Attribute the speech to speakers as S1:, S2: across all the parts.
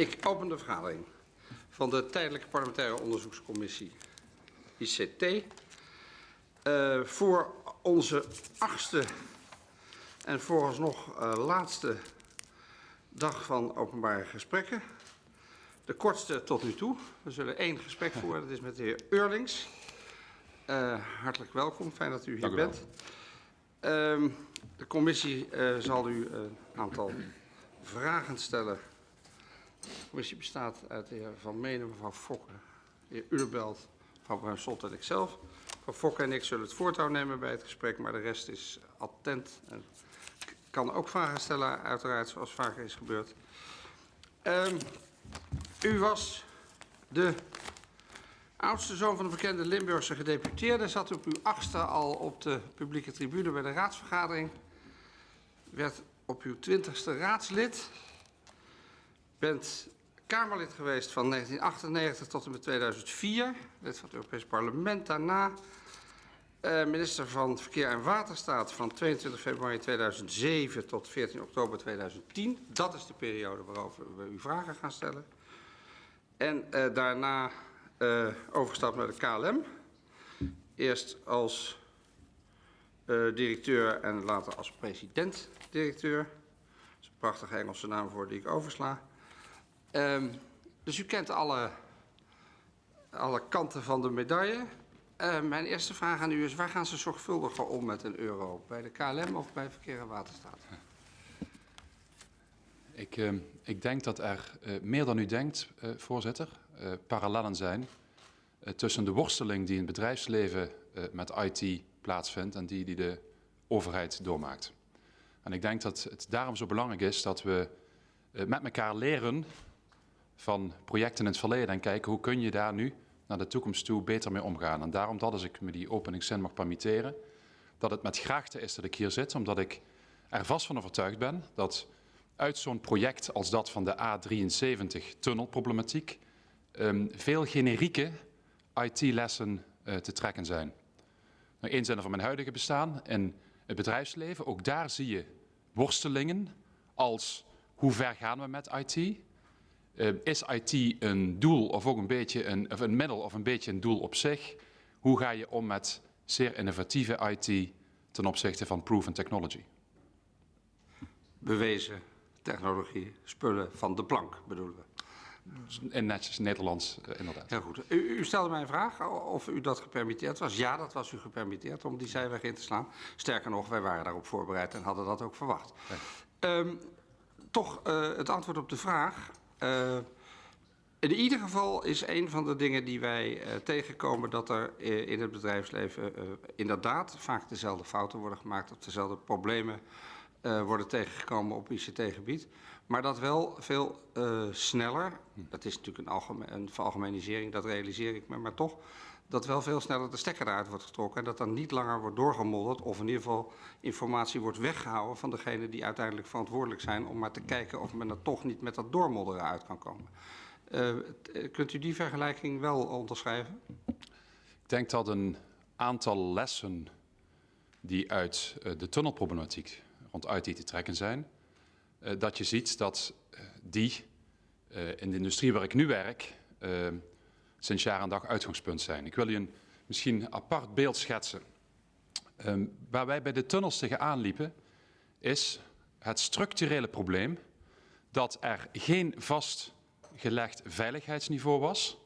S1: Ik open de vergadering van de Tijdelijke Parlementaire Onderzoekscommissie ICT. Uh, voor onze achtste en vooralsnog uh, laatste dag van openbare gesprekken. De kortste tot nu toe. We zullen één gesprek voeren, dat is met de heer Eurlings. Uh, hartelijk welkom, fijn dat u hier bent. Uh, de commissie zal u een aantal vragen stellen. Commissie bestaat uit de heer Van Menen, mevrouw Fokke, de heer Ulerbelt, mevrouw Bruinslot en ikzelf. Mevrouw Fokke en ik zullen het voortouw nemen bij het gesprek, maar de rest is attent en kan ook vragen stellen, uiteraard, zoals vaker is gebeurd. Um, u was de oudste zoon van de bekende Limburgse gedeputeerde. Zat op uw achtste al op de publieke tribune bij de raadsvergadering. Werd op uw twintigste raadslid. Bent Kamerlid geweest van 1998 tot en met 2004. Lid van het Europees Parlement. Daarna uh, minister van Verkeer en Waterstaat van 22 februari 2007 tot 14 oktober 2010. Dat is de periode waarover we u vragen gaan stellen. En uh, daarna uh, overgestapt naar de KLM. Eerst als directeur en later als president-directeur. Dat is een prachtige Engelse naam voor die ik oversla. Um, dus u kent alle, alle kanten van de medaille. Uh, mijn eerste vraag aan u is, waar gaan ze zorgvuldiger om met een euro? Bij de KLM of bij Verkeer en Waterstaat?
S2: Ik, uh, ik denk dat er uh, meer dan u denkt, voorzitter, parallellen zijn tussen de worsteling die in het bedrijfsleven met IT plaatsvindt en die die de overheid doormaakt. En ik denk dat het daarom zo belangrijk is dat we met elkaar leren van projecten in het verleden en kijken hoe kun je daar nu naar de toekomst toe beter mee omgaan. En daarom dat als ik me die openingszin mag permitteren, dat het met graagte is dat ik hier zit, omdat ik er vast van overtuigd ben dat uit zo'n project als dat van de A73 tunnelproblematiek um, veel generieke IT-lessen uh, te trekken zijn. Nou, Eén zin van mijn huidige bestaan in het bedrijfsleven, ook daar zie je worstelingen als hoe ver gaan we met IT? Uh, is IT een doel of ook een beetje een, of een middel of een beetje een doel op zich? Hoe ga je om met zeer innovatieve IT ten opzichte van proven technology?
S1: Bewezen technologie, spullen van de plank bedoelen we.
S2: In netjes Nederlands, uh, inderdaad.
S1: Heel goed. U, u, stelde mij een vraag of u dat gepermitteerd was. Ja, dat was u gepermitteerd om die zijweg in te slaan. Sterker nog, wij waren daarop voorbereid en hadden dat ook verwacht. Ja. Um, toch uh, het antwoord op de vraag. Uh, in ieder geval is een van de dingen die wij uh, tegenkomen dat er uh, in het bedrijfsleven inderdaad vaak dezelfde fouten worden gemaakt of dezelfde problemen worden tegengekomen op ICT-gebied. Maar dat wel veel sneller, dat is natuurlijk een, algemeen, een veralgemenisering, dat realiseer ik me, maar toch dat wel veel sneller de stekker eruit wordt getrokken en dat dan niet langer wordt doorgemodderd of in ieder geval informatie wordt weggehouden van degene die uiteindelijk verantwoordelijk zijn om maar te kijken of men er toch niet met dat doormodderen uit kan komen. Uh, kunt u die vergelijking wel onderschrijven?
S2: Ik denk dat een aantal lessen die uit uh, de tunnelproblematiek rond IT te trekken zijn, uh, dat je ziet dat die in de industrie waar ik nu werk sinds jaar en dag uitgangspunt zijn. Ik wil u een misschien apart beeld schetsen. Um, waar wij bij de tunnels tegenaan liepen, is het structurele probleem dat er geen vastgelegd veiligheidsniveau was.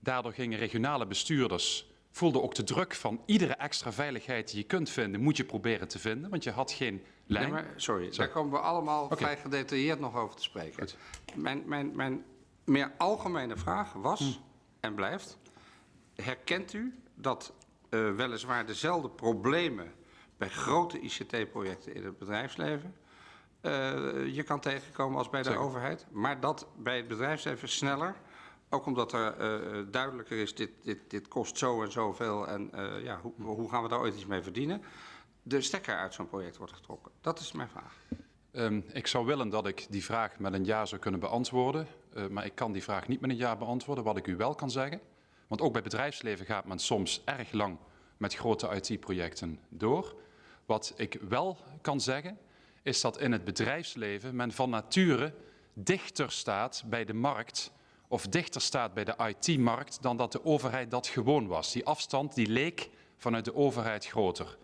S2: Daardoor gingen regionale bestuurders, voelden ook de druk van iedere extra veiligheid die je kunt vinden, moet je proberen te vinden, want je had geen lijn.
S1: Nee, maar, sorry, daar komen we allemaal okay. vrij gedetailleerd nog over te spreken. Mijn, mijn, mijn meer algemene vraag was, hm en blijft. Herkent u dat uh, weliswaar dezelfde problemen bij grote ICT-projecten in het bedrijfsleven uh, je kan tegenkomen als bij de Zeker. overheid, maar dat bij het bedrijfsleven sneller, ook omdat er uh, duidelijker is, dit, dit, dit kost zo en zoveel en ja, hoe, hoe gaan we daar ooit iets mee verdienen, de stekker uit zo'n project wordt getrokken. Dat is mijn vraag.
S2: Um, ik zou willen dat ik die vraag met een ja zou kunnen beantwoorden. Uh, maar ik kan die vraag niet met een ja beantwoorden. Wat ik u wel kan zeggen. Want ook bij bedrijfsleven gaat men soms erg lang met grote IT-projecten door. Wat ik wel kan zeggen, is dat in het bedrijfsleven men van nature dichter staat bij de markt of dichter staat bij de IT-markt dan dat de overheid dat gewoon was. Die afstand die leek vanuit de overheid groter.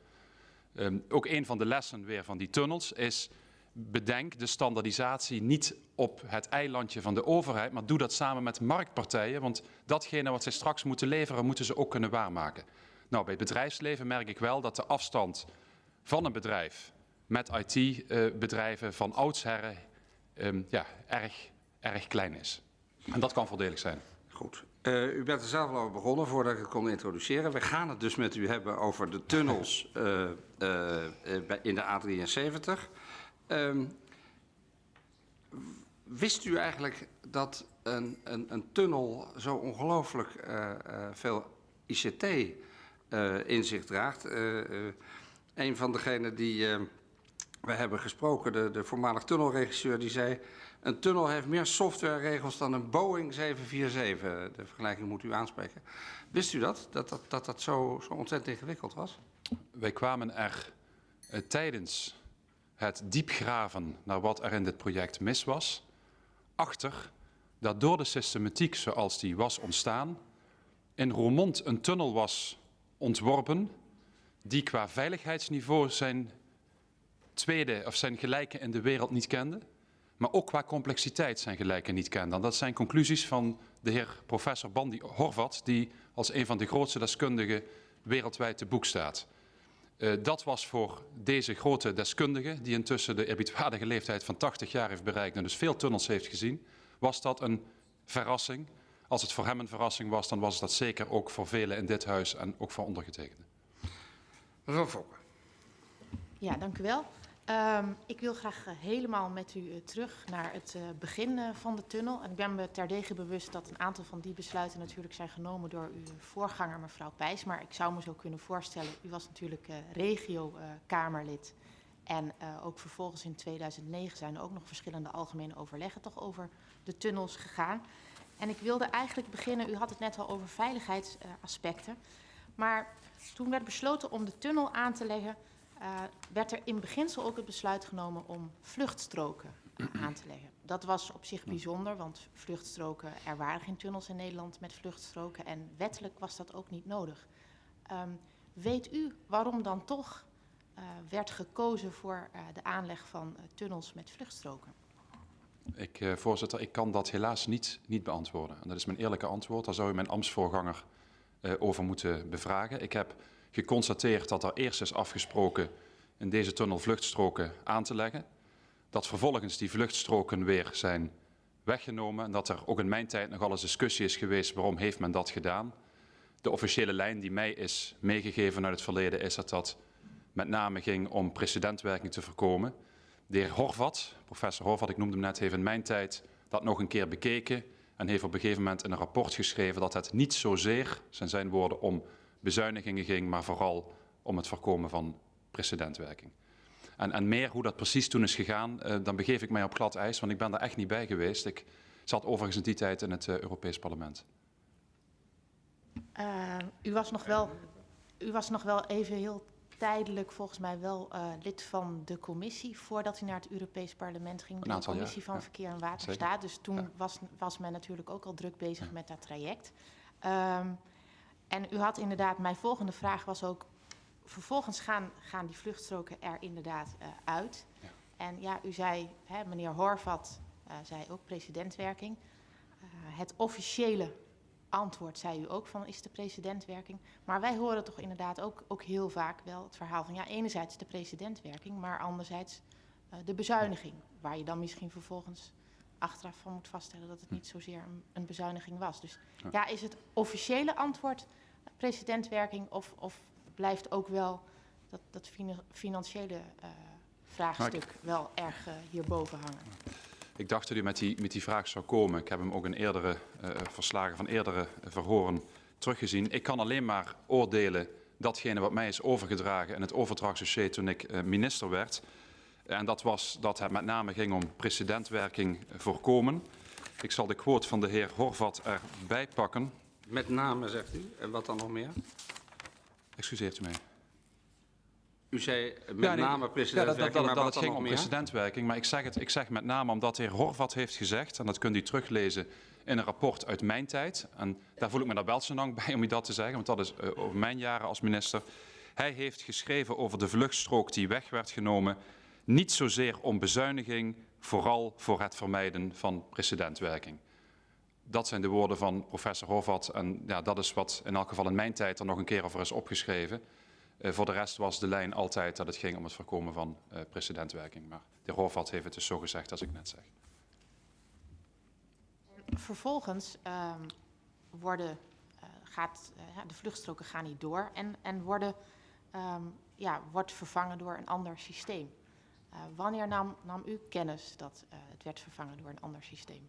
S2: Um, ook een van de lessen weer van die tunnels is bedenk de standaardisatie niet op het eilandje van de overheid, maar doe dat samen met marktpartijen, want datgene wat zij straks moeten leveren, moeten ze ook kunnen waarmaken. Nou, bij het bedrijfsleven merk ik wel dat de afstand van een bedrijf met IT-bedrijven uh, van oudsherren um, ja, erg, erg klein is. En dat kan voordelig zijn.
S1: Goed. Uh, u bent er zelf al over begonnen voordat ik het kon introduceren. We gaan het dus met u hebben over de tunnels uh, in de A73. Um, wist u eigenlijk dat een, een, een tunnel zo ongelooflijk veel ICT in zich draagt? een van degenen die we hebben gesproken, de, de voormalig tunnelregisseur, die zei... Een tunnel heeft meer softwareregels dan een Boeing 747. De vergelijking moet u aanspreken. Wist u dat? Dat dat, dat, zo, zo ontzettend ingewikkeld was?
S2: Wij kwamen er tijdens het diepgraven naar wat er in dit project mis was, achter dat door de systematiek zoals die was ontstaan, in Roermond een tunnel was ontworpen die qua veiligheidsniveau zijn tweede of zijn gelijke in de wereld niet kende maar ook qua complexiteit zijn gelijken niet kenden. Dat zijn conclusies van de heer professor Bandi Horvat, die als een van de grootste deskundigen wereldwijd te boek staat. Uh, dat was voor deze grote deskundige, die intussen de eerbiedwaardige leeftijd van 80 jaar heeft bereikt en dus veel tunnels heeft gezien, was dat een verrassing. Als het voor hem een verrassing was, dan was dat zeker ook voor velen in dit huis en ook voor ondergetekende.
S1: Mevrouw Fokker.
S3: Ja, dank u wel. Um, ik wil graag uh, helemaal met u uh, terug naar het uh, begin van de tunnel. En ik ben me terdege bewust dat een aantal van die besluiten natuurlijk zijn genomen door uw voorganger, mevrouw Pijs. Maar ik zou me zo kunnen voorstellen, u was natuurlijk regio-kamerlid. en ook vervolgens in 2009 zijn er ook nog verschillende algemene overleggen toch over de tunnels gegaan. En ik wilde eigenlijk beginnen, u had het net al over veiligheidsaspecten. maar toen werd besloten om de tunnel aan te leggen uh, werd er in beginsel ook het besluit genomen om vluchtstroken aan te leggen. Dat was op zich bijzonder, want vluchtstroken, er waren geen tunnels in Nederland met vluchtstroken en wettelijk was dat ook niet nodig. Um, weet u waarom dan toch uh, werd gekozen voor uh, de aanleg van tunnels met vluchtstroken?
S2: Ik, voorzitter, ik kan dat helaas niet, niet beantwoorden. En dat is mijn eerlijke antwoord. Daar zou u mijn ambtsvoorganger over moeten bevragen. Ik heb geconstateerd dat er eerst is afgesproken in deze tunnel vluchtstroken aan te leggen. Dat vervolgens die vluchtstroken weer zijn weggenomen en dat er ook in mijn tijd nogal eens discussie is geweest waarom heeft men dat gedaan. De officiële lijn die mij is meegegeven uit het verleden is dat dat met name ging om precedentwerking te voorkomen. De heer Horvat, professor Horvat, ik noemde hem net, heeft in mijn tijd dat nog een keer bekeken en heeft op een gegeven moment in een rapport geschreven dat het niet zozeer, zijn zijn woorden, om bezuinigingen ging, maar vooral om het voorkomen van precedentwerking. En, en meer hoe dat precies toen is gegaan, uh, dan begeef ik mij op glad ijs, want ik ben daar echt niet bij geweest. Ik zat overigens in die tijd in het uh, Europees Parlement.
S3: Uh, u, was nog wel, u was nog wel even heel tijdelijk volgens mij wel uh, lid van de commissie voordat u naar het Europees Parlement ging. De commissie jaar, van ja. Verkeer en Waterstaat. Dus toen ja. was, was men natuurlijk ook al druk bezig ja. met dat traject. Um, en u had inderdaad, mijn volgende vraag was ook, vervolgens gaan, gaan die vluchtstroken er inderdaad uh, uit. Ja. En ja, u zei, hè, meneer Horvat uh, zei ook presidentwerking. Uh, het officiële antwoord zei u ook van is de presidentwerking. Maar wij horen toch inderdaad ook, ook heel vaak wel het verhaal van ja, enerzijds de presidentwerking, maar anderzijds de bezuiniging. Waar je dan misschien vervolgens achteraf van moet vaststellen dat het niet zozeer een, een bezuiniging was. Dus ja. ja, is het officiële antwoord presidentwerking of, of blijft ook wel dat, dat financiële uh, vraagstuk ik, wel erg uh, hierboven hangen?
S2: Ik dacht dat u met die, met die vraag zou komen. Ik heb hem ook in eerdere uh, verslagen van eerdere verhoren teruggezien. Ik kan alleen maar oordelen datgene wat mij is overgedragen in het overdrachtsdossier toen ik minister werd. En dat was dat het met name ging om precedentwerking voorkomen. Ik zal de quote van de heer Horvat erbij pakken.
S1: Met name, zegt u. En wat dan nog meer?
S2: Excuseert u mij.
S1: U zei met
S2: Ja, nee,
S1: name
S2: Ja,
S1: precedentwerking,
S2: dat, dat, het ging om
S1: meer?
S2: precedentwerking. Maar ik zeg, het, ik zeg met name omdat de heer Horvat heeft gezegd, en dat kunt u teruglezen in een rapport uit mijn tijd. En daar voel ik me daar wel zo lang bij om u dat te zeggen, want dat is uh, over mijn jaren als minister. Hij heeft geschreven over de vluchtstrook die weg werd genomen. Niet zozeer om bezuiniging, vooral voor het vermijden van precedentwerking. Dat zijn de woorden van professor Horvat. En ja, dat is wat in elk geval in mijn tijd er nog een keer over is opgeschreven. Uh, voor de rest was de lijn altijd dat het ging om het voorkomen van uh, precedentwerking. Maar de heer Horvat heeft het dus zo gezegd als ik net zeg.
S3: Vervolgens um, worden, uh, gaat, de vluchtstroken gaan niet door en, en worden, um, ja, wordt vervangen door een ander systeem. wanneer nam, nam, u kennis dat het werd vervangen door een ander systeem?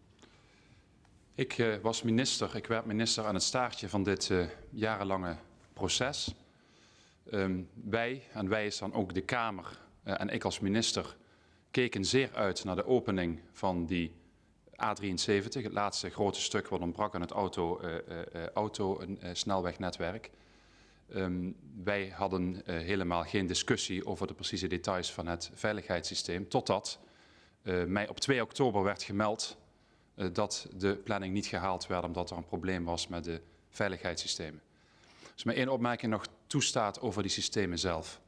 S2: Ik was minister, ik werd minister aan het staartje van dit jarenlange proces. Um, wij, en wij is dan ook de Kamer uh, en ik als minister, keken zeer uit naar de opening van die A73, het laatste grote stuk wat ontbrak aan het auto, uh, uh, auto snelwegnetwerk. Um, wij hadden helemaal geen discussie over de precieze details van het veiligheidssysteem, totdat mij op 2 oktober werd gemeld dat de planning niet gehaald werd omdat er een probleem was met de veiligheidssystemen. Dus mijn één opmerking nog toestaat over die systemen zelf.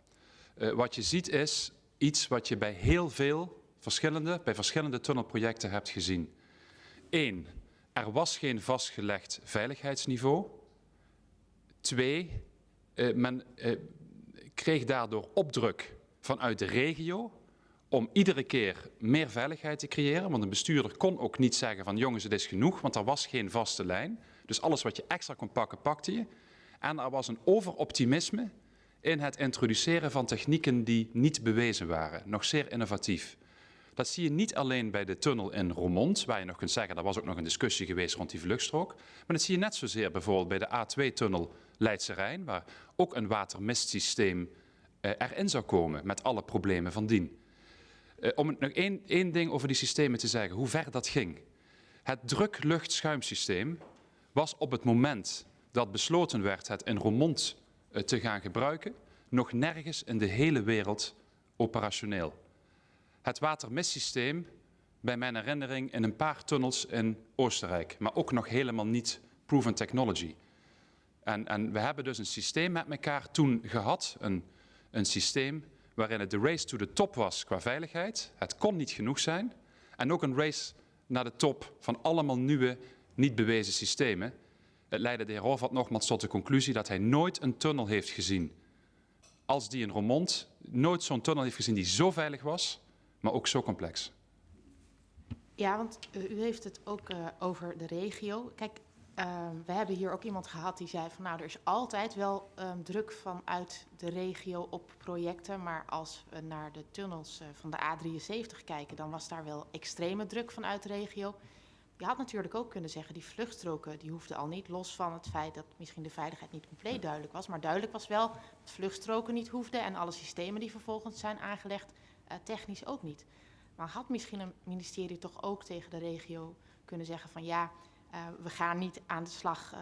S2: Uh, wat je ziet is iets wat je bij heel veel verschillende, bij verschillende tunnelprojecten hebt gezien. Eén, er was geen vastgelegd veiligheidsniveau. Twee, uh, men kreeg daardoor opdruk vanuit de regio om iedere keer meer veiligheid te creëren. Want een bestuurder kon ook niet zeggen van jongens het is genoeg, want er was geen vaste lijn. Dus alles wat je extra kon pakken, pakte je. En er was een overoptimisme in het introduceren van technieken die niet bewezen waren. Nog zeer innovatief. Dat zie je niet alleen bij de tunnel in Roermond, waar je nog kunt zeggen, er was ook nog een discussie geweest rond die vluchtstrook. Maar dat zie je net zozeer bijvoorbeeld bij de A2-tunnel Leidse Rijn, waar ook een watermistsysteem eh, erin zou komen met alle problemen van dien. Uh, om nog één, één ding over die systemen te zeggen, hoe ver dat ging. Het druk-lucht-schuimsysteem was op het moment dat besloten werd het in Roermond uh, te gaan gebruiken, nog nergens in de hele wereld operationeel. Het watermistsysteem, bij mijn herinnering, in een paar tunnels in Oostenrijk, maar ook nog helemaal niet proven technology. En, en we hebben dus een systeem met elkaar toen gehad, een, een systeem waarin het de race to the top was qua veiligheid. Het kon niet genoeg zijn. En ook een race naar de top van allemaal nieuwe, niet bewezen systemen. Het leidde de heer Horvat nogmaals tot de conclusie dat hij nooit een tunnel heeft gezien als die in Roermond. Nooit zo'n tunnel heeft gezien die zo veilig was, maar ook zo complex.
S3: Ja, want u heeft het ook uh, over de regio. Kijk, uh, we hebben hier ook iemand gehad die zei van nou, er is altijd wel um, druk vanuit de regio op projecten. Maar als we naar de tunnels uh, van de A73 kijken, dan was daar wel extreme druk vanuit de regio. Je had natuurlijk ook kunnen zeggen, die vluchtstroken die hoefden al niet, los van het feit dat misschien de veiligheid niet compleet duidelijk was. Maar duidelijk was wel dat vluchtstroken niet hoefden en alle systemen die vervolgens zijn aangelegd, uh, technisch ook niet. Maar had misschien een ministerie toch ook tegen de regio kunnen zeggen van ja, we gaan niet aan de slag uh,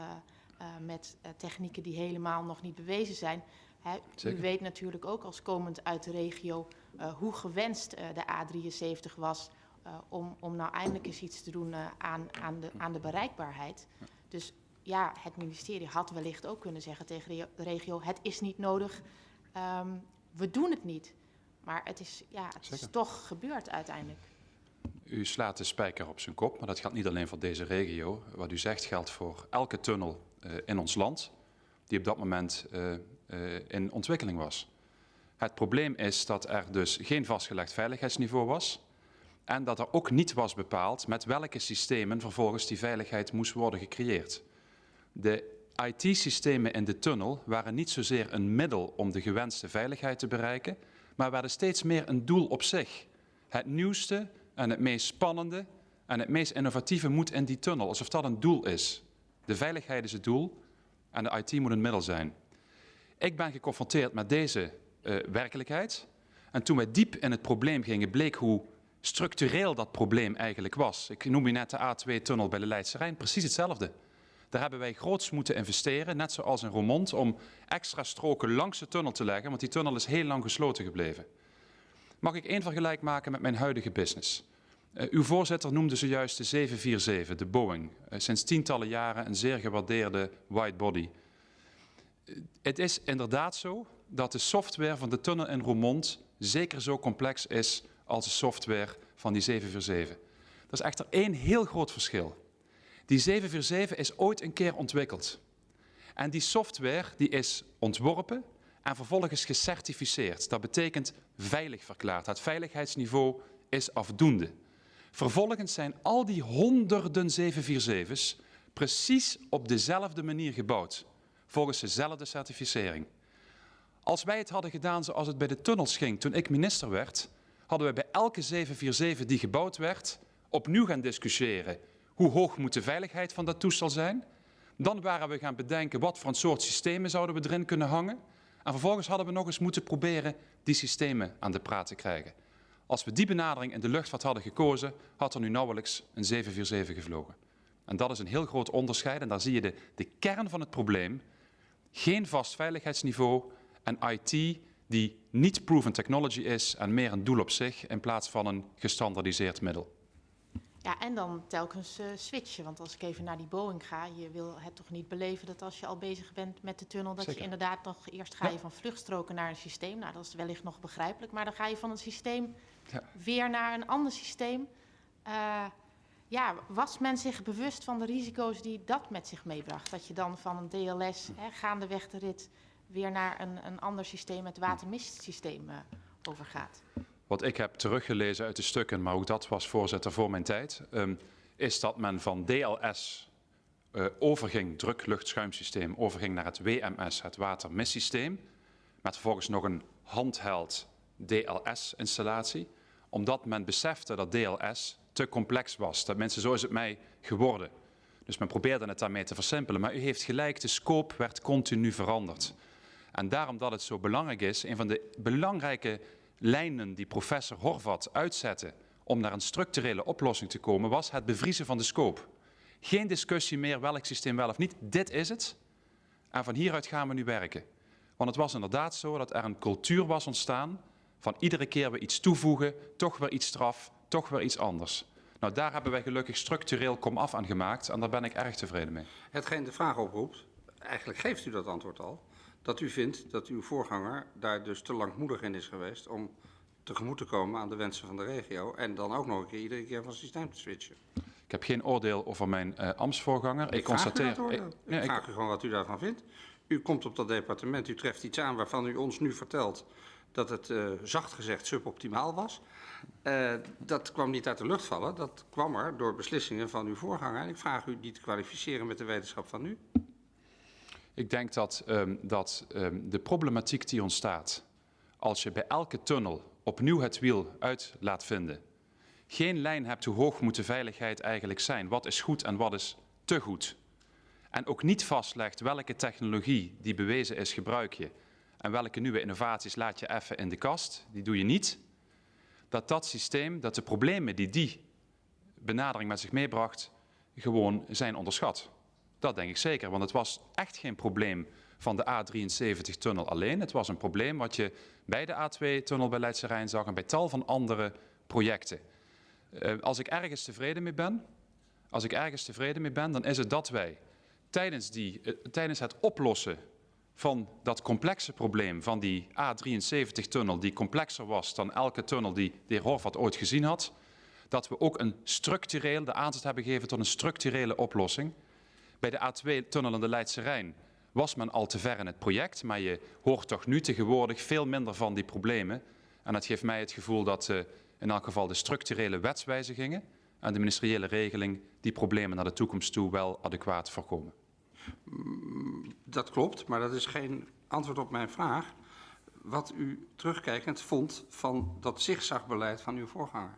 S3: uh, met technieken die helemaal nog niet bewezen zijn. Hè, u weet natuurlijk ook als komend uit de regio hoe gewenst de A73 was om, om nou eindelijk eens iets te doen aan, aan, de, aan de bereikbaarheid. Dus ja, het ministerie had wellicht ook kunnen zeggen tegen de regio, het is niet nodig, um, we doen het niet. Maar het is, ja, het is toch gebeurd uiteindelijk.
S2: U slaat de spijker op zijn kop, maar dat geldt niet alleen voor deze regio. Wat u zegt geldt voor elke tunnel uh, in ons land die op dat moment uh, uh, in ontwikkeling was. Het probleem is dat er dus geen vastgelegd veiligheidsniveau was en dat er ook niet was bepaald met welke systemen vervolgens die veiligheid moest worden gecreëerd. De IT-systemen in de tunnel waren niet zozeer een middel om de gewenste veiligheid te bereiken, maar werden steeds meer een doel op zich. Het nieuwste en het meest spannende en het meest innovatieve moet in die tunnel, alsof dat een doel is. De veiligheid is het doel en de IT moet een middel zijn. Ik ben geconfronteerd met deze uh, werkelijkheid. En toen wij diep in het probleem gingen, bleek hoe structureel dat probleem eigenlijk was. Ik noem u net de A2-tunnel bij de Leidse Rijn, precies hetzelfde. Daar hebben wij groots moeten investeren, net zoals in Roermond, om extra stroken langs de tunnel te leggen, want die tunnel is heel lang gesloten gebleven. Mag ik één vergelijk maken met mijn huidige business? Uh, uw voorzitter noemde zojuist de 747, de Boeing. Uh, sinds tientallen jaren een zeer gewaardeerde widebody. Uh, het is inderdaad zo dat de software van de tunnel in Roermond zeker zo complex is als de software van die 747. Er is echter één heel groot verschil. Die 747 is ooit een keer ontwikkeld. En die software die is ontworpen en vervolgens gecertificeerd. Dat betekent veilig verklaard. Het veiligheidsniveau is afdoende. Vervolgens zijn al die honderden 747's precies op dezelfde manier gebouwd. Volgens dezelfde certificering. Als wij het hadden gedaan zoals het bij de tunnels ging toen ik minister werd, hadden we bij elke 747 die gebouwd werd opnieuw gaan discussiëren. Hoe hoog moet de veiligheid van dat toestel zijn? Dan waren we gaan bedenken wat voor een soort systemen zouden we erin kunnen hangen. En vervolgens hadden we nog eens moeten proberen die systemen aan de praat te krijgen. Als we die benadering in de luchtvaart hadden gekozen, had er nu nauwelijks een 747 gevlogen. En dat is een heel groot onderscheid en daar zie je de, de kern van het probleem. Geen vast veiligheidsniveau en IT die niet proven technology is en meer een doel op zich in plaats van een gestandardiseerd middel.
S3: Ja, en dan telkens uh, switchen. Want als ik even naar die Boeing ga, je wil het toch niet beleven dat als je al bezig bent met de tunnel, dat je inderdaad nog eerst ga je van vluchtstroken naar een systeem. Nou, dat is wellicht nog begrijpelijk. Maar dan ga je van een systeem ja. weer naar een ander systeem. Uh, ja, was men zich bewust van de risico's die dat met zich meebracht? Dat je dan van een DLS, hè, gaandeweg de rit, weer naar een, een ander systeem, het watermistsysteem, uh, overgaat?
S2: Wat ik heb teruggelezen uit de stukken, maar ook dat was voorzitter voor mijn tijd, um, is dat men van DLS uh, overging, druk-luchtschuimsysteem, overging naar het WMS, het watermistsysteem, met vervolgens nog een handheld DLS-installatie, omdat men besefte dat DLS te complex was. Mensen, zo is het mij geworden. Dus men probeerde het daarmee te versimpelen. Maar u heeft gelijk, de scope werd continu veranderd. En daarom dat het zo belangrijk is, een van de belangrijke lijnen die professor Horvat uitzette om naar een structurele oplossing te komen, was het bevriezen van de scope. Geen discussie meer welk systeem wel of niet, dit is het. En van hieruit gaan we nu werken. Want het was inderdaad zo dat er een cultuur was ontstaan van iedere keer weer iets toevoegen, toch weer iets straf, toch weer iets anders. Nou, daar hebben wij gelukkig structureel komaf aan gemaakt en daar ben ik erg tevreden mee.
S1: Hetgeen de vraag oproept, eigenlijk geeft u dat antwoord al, dat u vindt dat uw voorganger daar dus te langmoedig in is geweest om tegemoet te komen aan de wensen van de regio en dan ook nog een keer iedere keer van systeem te switchen.
S2: Ik heb geen oordeel over mijn uh, ambtsvoorganger.
S1: Ik, ik
S2: constateer.
S1: Ik, ik, ik vraag u gewoon wat u daarvan vindt. U komt op dat departement, u treft iets aan waarvan u ons nu vertelt dat het uh, zacht gezegd suboptimaal was. Uh, dat kwam niet uit de lucht vallen, dat kwam er door beslissingen van uw voorganger. En ik vraag u die te kwalificeren met de wetenschap van nu.
S2: Ik denk dat, um, dat um, de problematiek die ontstaat als je bij elke tunnel opnieuw het wiel uit laat vinden, geen lijn hebt hoe hoog moet de veiligheid eigenlijk zijn, wat is goed en wat is te goed, en ook niet vastlegt welke technologie die bewezen is gebruik je. En welke nieuwe innovaties laat je even in de kast, die doe je niet, dat dat systeem, dat de problemen die die benadering met zich meebracht, gewoon zijn onderschat. Dat denk ik zeker, want het was echt geen probleem van de A73-tunnel alleen. Het was een probleem wat je bij de A2-tunnel bij Leidse Rijn zag en bij tal van andere projecten. Uh, als ik ergens tevreden mee ben, als ik ergens tevreden mee ben, dan is het dat wij tijdens, die, uh, tijdens het oplossen van dat complexe probleem van die A73-tunnel, die complexer was dan elke tunnel die de heer Horvat ooit gezien had, dat we ook een structureel, de aanzet hebben gegeven tot een structurele oplossing. Bij de A2-tunnel in de Leidse Rijn was men al te ver in het project, maar je hoort toch nu tegenwoordig veel minder van die problemen. En dat geeft mij het gevoel dat uh, in elk geval de structurele wetswijzigingen en de ministeriële regeling die problemen naar de toekomst toe wel adequaat voorkomen.
S1: Dat klopt, maar dat is geen antwoord op mijn vraag. Wat u terugkijkend vond van dat zigzagbeleid van uw voorganger.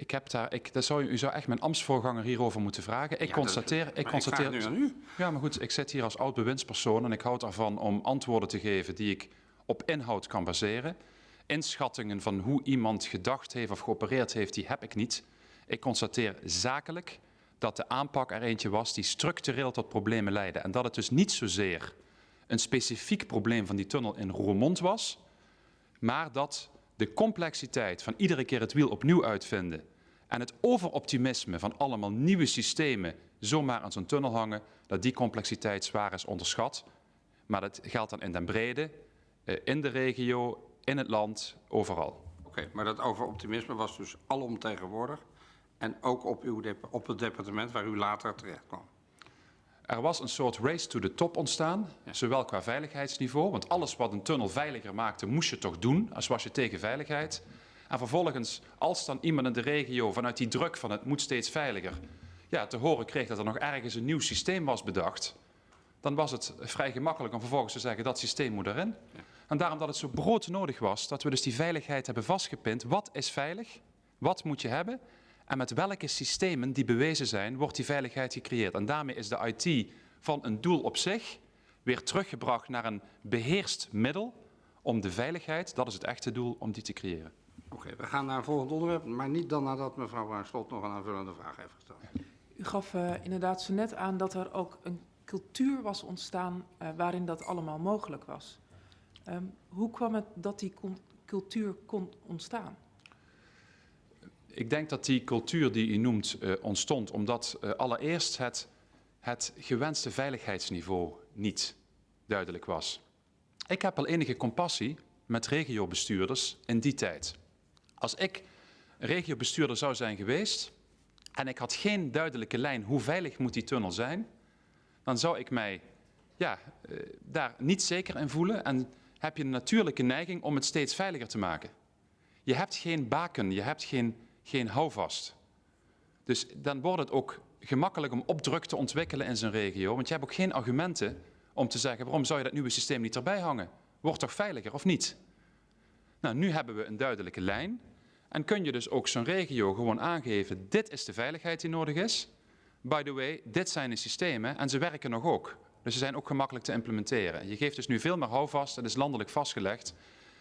S2: Ik heb daar, ik, dat zou, u zou echt mijn ambtsvoorganger hierover moeten vragen. Ik ja, constateer, ik constateer.
S1: Ik nu aan u.
S2: Ja, maar goed, ik zit hier als oud bewindspersoon en ik houd ervan om antwoorden te geven die ik op inhoud kan baseren. Inschattingen van hoe iemand gedacht heeft of geopereerd heeft, die heb ik niet. Ik constateer zakelijk dat de aanpak er eentje was die structureel tot problemen leidde. En dat het dus niet zozeer een specifiek probleem van die tunnel in Roermond was, maar dat de complexiteit van iedere keer het wiel opnieuw uitvinden en het overoptimisme van allemaal nieuwe systemen zomaar aan zo'n tunnel hangen, dat die complexiteit zwaar is onderschat. Maar dat geldt dan in den brede, eh, in de regio, in het land, overal.
S1: Oké, maar dat overoptimisme was dus alomtegenwoordig en ook op, uw op het departement waar u later terecht kwam.
S2: Er was een soort race to the top ontstaan, zowel qua veiligheidsniveau, want alles wat een tunnel veiliger maakte, moest je toch doen, als was je tegen veiligheid. En vervolgens, als dan iemand in de regio vanuit die druk van het moet steeds veiliger, ja, te horen kreeg dat er nog ergens een nieuw systeem was bedacht, dan was het vrij gemakkelijk om vervolgens te zeggen dat systeem moet erin. En daarom dat het zo broodnodig was dat we dus die veiligheid hebben vastgepind. Wat is veilig? Wat moet je hebben? En met welke systemen die bewezen zijn, wordt die veiligheid gecreëerd. En daarmee is de IT van een doel op zich weer teruggebracht naar een beheerst middel om de veiligheid, dat is het echte doel, om die te creëren.
S1: Oké, we gaan naar een volgend onderwerp, maar niet dan nadat mevrouw Slot nog een aanvullende vraag heeft gesteld.
S4: U gaf uh, inderdaad zo net aan dat er ook een cultuur was ontstaan uh, waarin dat allemaal mogelijk was. Um, hoe kwam het dat die cultuur kon ontstaan?
S2: Ik denk dat die cultuur die u noemt uh, ontstond omdat uh, allereerst het, het gewenste veiligheidsniveau niet duidelijk was. Ik heb al enige compassie met regiobestuurders in die tijd. Als ik regiobestuurder zou zijn geweest en ik had geen duidelijke lijn hoe veilig moet die tunnel zijn, dan zou ik mij ja, uh, daar niet zeker in voelen en heb je een natuurlijke neiging om het steeds veiliger te maken. Je hebt geen baken, je hebt geen geen houvast. Dus dan wordt het ook gemakkelijk om opdruk te ontwikkelen in zijn regio, want je hebt ook geen argumenten om te zeggen waarom zou je dat nieuwe systeem niet erbij hangen? Wordt toch veiliger of niet? Nou, nu hebben we een duidelijke lijn en kun je dus ook zo'n regio gewoon aangeven, dit is de veiligheid die nodig is. By the way, dit zijn de systemen en ze werken nog ook. Dus ze zijn ook gemakkelijk te implementeren. Je geeft dus nu veel meer houvast, het is landelijk vastgelegd.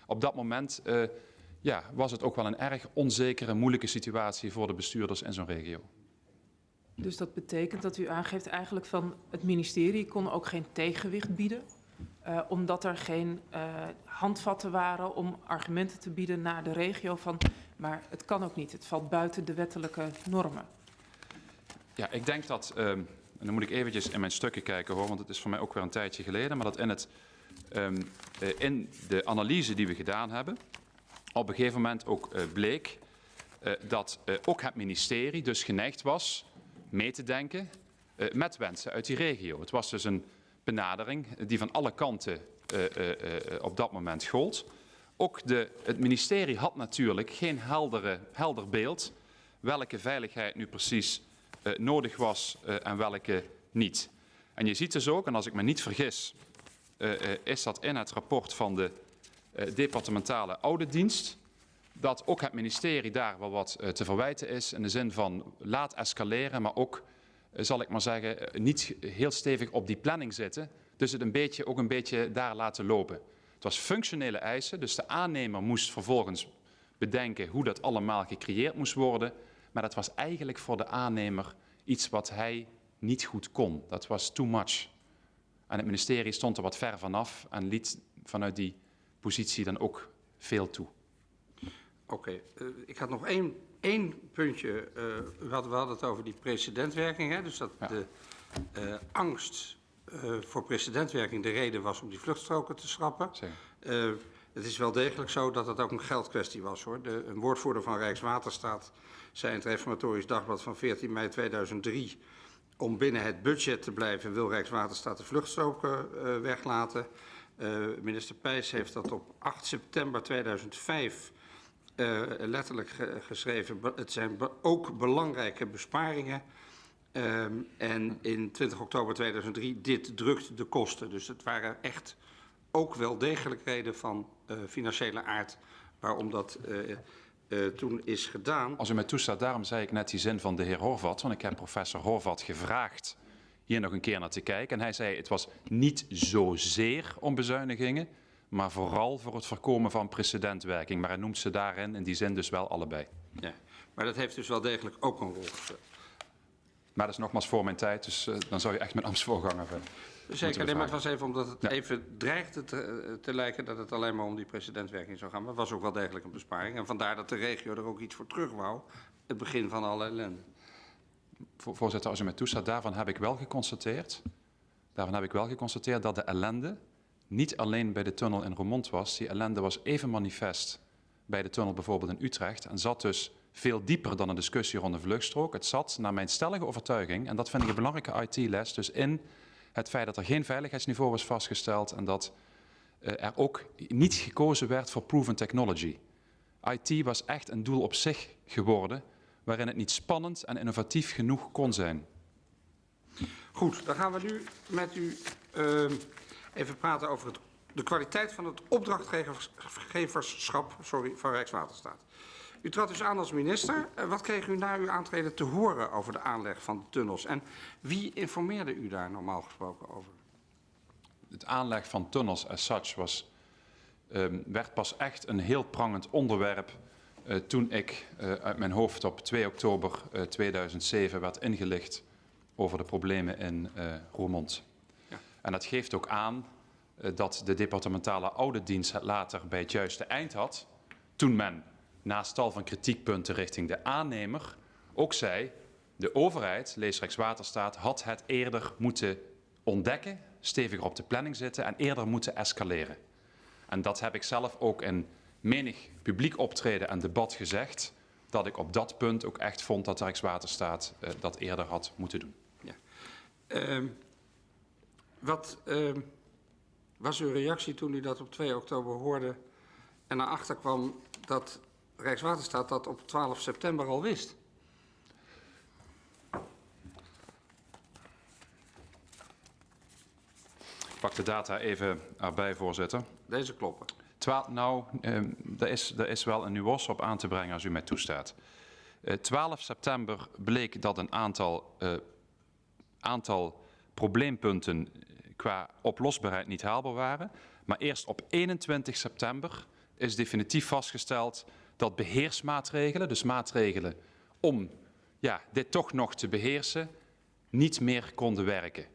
S2: Op dat moment uh, ja, was het ook wel een erg onzekere, moeilijke situatie voor de bestuurders in zo'n regio.
S4: Dus dat betekent dat u aangeeft eigenlijk van het ministerie kon ook geen tegenwicht bieden, uh, omdat er geen uh, handvatten waren om argumenten te bieden naar de regio van, maar het kan ook niet, het valt buiten de wettelijke normen.
S2: Ja, ik denk dat, um, en dan moet ik eventjes in mijn stukken kijken hoor, want het is voor mij ook weer een tijdje geleden, maar dat in, het, um, uh, in de analyse die we gedaan hebben, op een gegeven moment ook bleek dat ook het ministerie dus geneigd was mee te denken met wensen uit die regio. Het was dus een benadering die van alle kanten op dat moment gold. Ook de, het ministerie had natuurlijk geen heldere, helder beeld welke veiligheid nu precies nodig was en welke niet. En je ziet dus ook, en als ik me niet vergis, is dat in het rapport van de departementale auditdienst. Dat ook het ministerie daar wel wat te verwijten is in de zin van laat escaleren, maar ook, zal ik maar zeggen, niet heel stevig op die planning zitten. Dus het een beetje, ook een beetje daar laten lopen. Het was functionele eisen, dus de aannemer moest vervolgens bedenken hoe dat allemaal gecreëerd moest worden. Maar dat was eigenlijk voor de aannemer iets wat hij niet goed kon. Dat was too much. En het ministerie stond er wat ver vanaf en liet vanuit die positie dan ook veel toe.
S1: Oké, uh, ik had nog één, één puntje. Uh, we, hadden, we hadden het over die precedentwerking. Hè? Dus dat ja. de uh, angst voor precedentwerking de reden was om die vluchtstroken te schrappen. het is wel degelijk zo dat het ook een geldkwestie was. hoor. De, een woordvoerder van Rijkswaterstaat zei in het Reformatorisch Dagblad van 14 mei 2003... om binnen het budget te blijven wil Rijkswaterstaat de vluchtstroken weglaten... Minister Pijs heeft dat op 8 september 2005 uh, letterlijk ge geschreven. Het zijn ook belangrijke besparingen. Um, en in 20 oktober 2003, dit drukt de kosten. Dus het waren echt ook wel degelijk reden van uh, financiële aard waarom dat uh, toen is gedaan.
S2: Als u mij toestaat, daarom zei ik net die zin van de heer Horvat. Want ik heb professor Horvat gevraagd hier nog een keer naar te kijken. En hij zei het was niet zozeer om bezuinigingen, maar vooral voor het voorkomen van precedentwerking. Maar hij noemt ze daarin in die zin dus wel allebei.
S1: Ja, maar dat heeft dus wel degelijk ook een rol gespeeld.
S2: Maar dat is nogmaals voor mijn tijd, dus uh, dan zou je echt met Amsterdam hebben.
S1: Zeker, nee, maar het was even omdat het ja. even dreigde te, te, lijken dat het alleen maar om die precedentwerking zou gaan. Maar het was ook wel degelijk een besparing. En vandaar dat de regio er ook iets voor terug wou. Het begin van alle ellende.
S2: Voorzitter, als u mij toestaat, daarvan heb ik wel geconstateerd. Daarvan heb ik wel geconstateerd dat de ellende niet alleen bij de tunnel in Roermond was. Die ellende was even manifest bij de tunnel bijvoorbeeld in Utrecht. En zat dus veel dieper dan een discussie rond de vluchtstrook. Het zat, naar mijn stellige overtuiging, en dat vind ik een belangrijke IT-les, dus in het feit dat er geen veiligheidsniveau was vastgesteld en dat uh, er ook niet gekozen werd voor proven technology. IT was echt een doel op zich geworden, waarin het niet spannend en innovatief genoeg kon zijn.
S1: Goed, dan gaan we nu met u uh, even praten over het, de kwaliteit van het opdrachtgeverschap sorry, van Rijkswaterstaat. U trad dus aan als minister. Uh, wat kreeg u na uw aantreden te horen over de aanleg van de tunnels? En wie informeerde u daar normaal gesproken over?
S2: Het aanleg van tunnels as such was, um, werd pas echt een heel prangend onderwerp uh, toen ik uh, uit mijn hoofd op 2 oktober 2007 werd ingelicht over de problemen in Roermond. En dat geeft ook aan dat de departementale auditdienst het later bij het juiste eind had toen men naast tal van kritiekpunten richting de aannemer, ook zei, de overheid, lees Rijkswaterstaat, had het eerder moeten ontdekken, steviger op de planning zitten en eerder moeten escaleren. En dat heb ik zelf ook in menig publiek optreden en debat gezegd, dat ik op dat punt ook echt vond dat Rijkswaterstaat uh, dat eerder had moeten doen. Ja.
S1: Uh, wat uh, was uw reactie toen u dat op 2 oktober hoorde en naar achter kwam dat Rijkswaterstaat dat op 12 september al wist.
S2: Ik pak de data even erbij, voorzitter.
S1: Deze kloppen.
S2: Twa nou, er, is, er is wel een nuance op aan te brengen als u mij toestaat. Eh, 12 september bleek dat een aantal, eh, aantal probleempunten qua oplosbaarheid niet haalbaar waren. Maar eerst op 21 september is definitief vastgesteld dat beheersmaatregelen, dus maatregelen om ja, dit toch nog te beheersen, niet meer konden werken.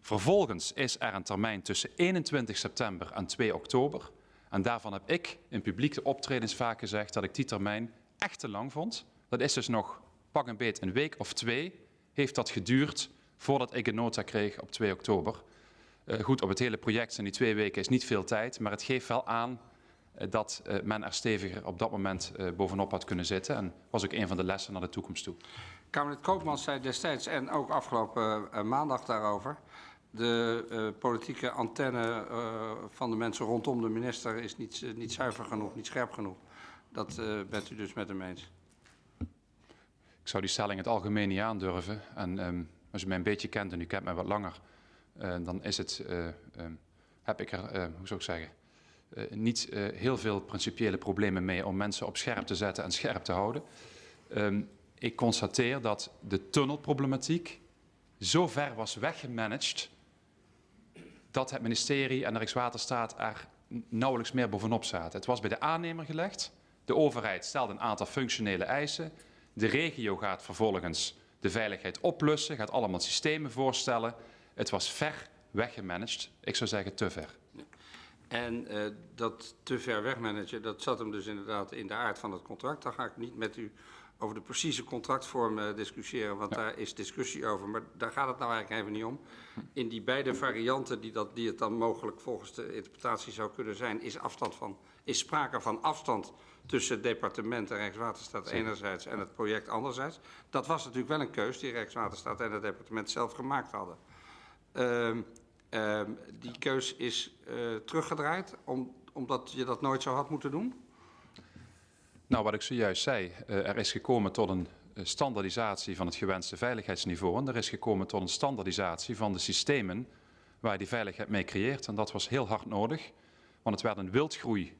S2: Vervolgens is er een termijn tussen 21 september en 2 oktober. En daarvan heb ik in publieke optredens vaak gezegd dat ik die termijn echt te lang vond. Dat is dus nog pak een beet een week of twee heeft dat geduurd voordat ik een nota kreeg op 2 oktober. Uh, goed, op het hele project zijn die twee weken is niet veel tijd, maar het geeft wel aan eh, dat eh, men er steviger op dat moment eh, bovenop had kunnen zitten. En was ook een van de lessen naar de toekomst toe.
S1: Kamerlid Koopmans zei destijds en ook afgelopen maandag daarover... de uh, politieke antenne uh, van de mensen rondom de minister is niet, uh, niet zuiver genoeg, niet scherp genoeg. Dat bent u dus met hem eens?
S2: Ik zou die stelling het algemeen niet aandurven. En um, als u mij een beetje kent en u kent mij wat langer... dan is het, um, heb ik er, hoe zou ik zeggen niet heel veel principiële problemen mee om mensen op scherp te zetten en scherp te houden. Um, ik constateer dat de tunnelproblematiek zo ver was weggemanaged dat het ministerie en de Rijkswaterstaat er nauwelijks meer bovenop zaten. Het was bij de aannemer gelegd. De overheid stelde een aantal functionele eisen. De regio gaat vervolgens de veiligheid oplossen, gaat allemaal systemen voorstellen. Het was ver weggemanaged. Ik zou zeggen te ver.
S1: En uh, dat te ver wegmanagen, dat zat hem dus inderdaad in de aard van het contract. Daar ga ik niet met u over de precieze contractvorm uh, discussiëren, want ja. daar is discussie over. Maar daar gaat het nou eigenlijk even niet om. In die beide varianten die, dat, die het dan mogelijk volgens de interpretatie zou kunnen zijn, is, afstand van, is sprake van afstand tussen het departement en Rijkswaterstaat Zeker. enerzijds en het project anderzijds. Dat was natuurlijk wel een keus die Rijkswaterstaat en het departement zelf gemaakt hadden. Uh, Uh, die keus is uh, teruggedraaid om, omdat je dat nooit zo had moeten doen?
S2: Nou, wat ik zojuist zei, uh, er is gekomen tot een standaardisatie van het gewenste veiligheidsniveau. En er is gekomen tot een standaardisatie van de systemen waar je die veiligheid mee creëert. En dat was heel hard nodig, want het werd een wildgroei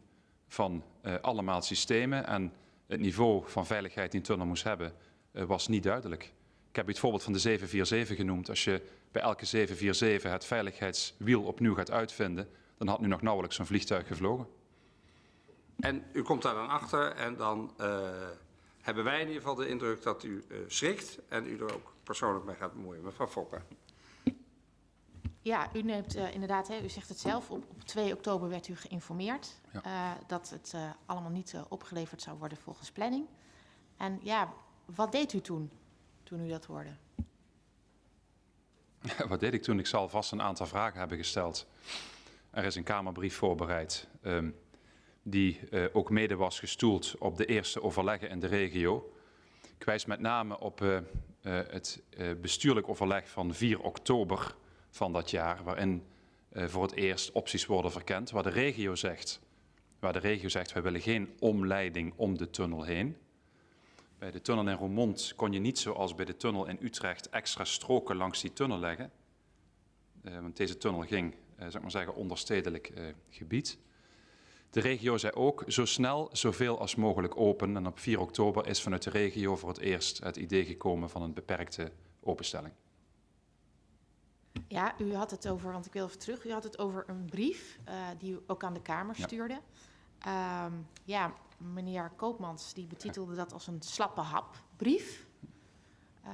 S2: van allemaal systemen. En het niveau van veiligheid die een tunnel moest hebben, was niet duidelijk. Ik heb u het voorbeeld van de 747 genoemd. Als je bij elke 747 het veiligheidswiel opnieuw gaat uitvinden, dan had nu nog nauwelijks zo'n vliegtuig gevlogen.
S1: En u komt daar dan achter en dan uh, hebben wij in ieder geval de indruk dat u uh, schrikt en u er ook persoonlijk mee gaat bemoeien. Mevrouw Fokker.
S3: Ja, u neemt uh, inderdaad, hè, u zegt het zelf, op, op 2 oktober werd u geïnformeerd ja. uh, dat het uh, allemaal niet opgeleverd zou worden volgens planning. En ja, wat deed u toen, toen u dat hoorde?
S2: Wat deed ik toen? Ik zal vast een aantal vragen hebben gesteld. Er is een Kamerbrief voorbereid, um, die ook mede was gestoeld op de eerste overleggen in de regio. Ik wijs met name op het bestuurlijk overleg van 4 oktober van dat jaar, waarin voor het eerst opties worden verkend, waar de regio zegt, waar de regio zegt, wij willen geen omleiding om de tunnel heen. Bij de tunnel in Roermond kon je niet zoals bij de tunnel in Utrecht extra stroken langs die tunnel leggen. Uh, want deze tunnel ging, uh, zeg maar zeggen, onderstedelijk gebied. De regio zei ook zo snel, zoveel als mogelijk open. En op 4 oktober is vanuit de regio voor het eerst het idee gekomen van een beperkte openstelling.
S3: Ja, u had het over, want ik wil even terug, u had het over een brief uh, die u ook aan de Kamer stuurde. Ja, um, ja meneer Koopmans die betitelde dat als een slappe hapbrief. Uh,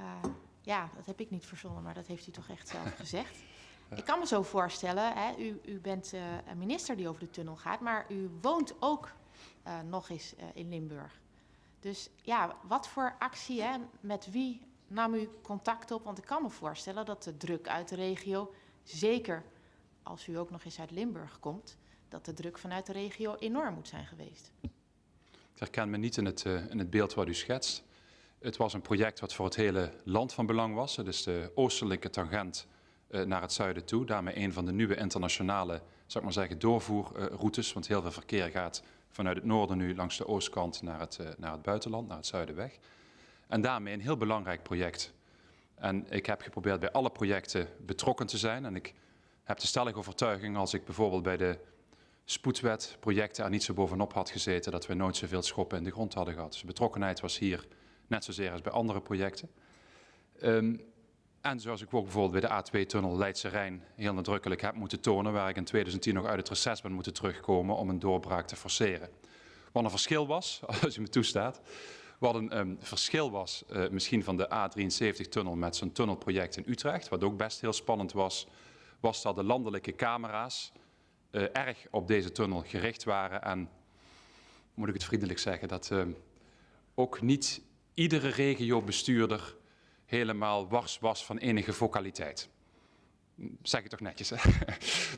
S3: ja, dat heb ik niet verzonnen, maar dat heeft u toch echt zelf gezegd. Ik kan me zo voorstellen, hè, u, u bent uh, een minister die over de tunnel gaat, maar u woont ook uh, nog eens in Limburg. Dus ja, wat voor actie, hè, met wie nam u contact op? Want ik kan me voorstellen dat de druk uit de regio, zeker als u ook nog eens uit Limburg komt, dat de druk vanuit de regio enorm moet zijn geweest.
S2: Ik herken me niet in het, uh, in het beeld wat u schetst. Het was een project wat voor het hele land van belang was. Het is de oostelijke tangent uh, naar het zuiden toe. Daarmee een van de nieuwe internationale, zou ik maar zeggen, doorvoerroutes. Want heel veel verkeer gaat vanuit het noorden nu langs de oostkant naar het, uh, naar het buitenland, naar het zuiden weg. En daarmee een heel belangrijk project. En ik heb geprobeerd bij alle projecten betrokken te zijn. En ik heb de stellige overtuiging, als ik bijvoorbeeld bij de spoedwetprojecten er niet zo bovenop had gezeten, dat we nooit zoveel schoppen in de grond hadden gehad. Dus de betrokkenheid was hier net zozeer als bij andere projecten. Um, en zoals ik ook bijvoorbeeld bij de A2-tunnel Leidse Rijn heel nadrukkelijk heb moeten tonen, waar ik in 2010 nog uit het reces ben moeten terugkomen om een doorbraak te forceren. Wat een verschil was, als u me toestaat, wat een um, verschil was uh, misschien van de A73-tunnel met zo'n tunnelproject in Utrecht, wat ook best heel spannend was, was dat de landelijke camera's uh, erg op deze tunnel gericht waren. En, moet ik het vriendelijk zeggen, dat uh, ook niet iedere regiobestuurder helemaal wars was van enige vocaliteit. Zeg ik toch netjes, hè?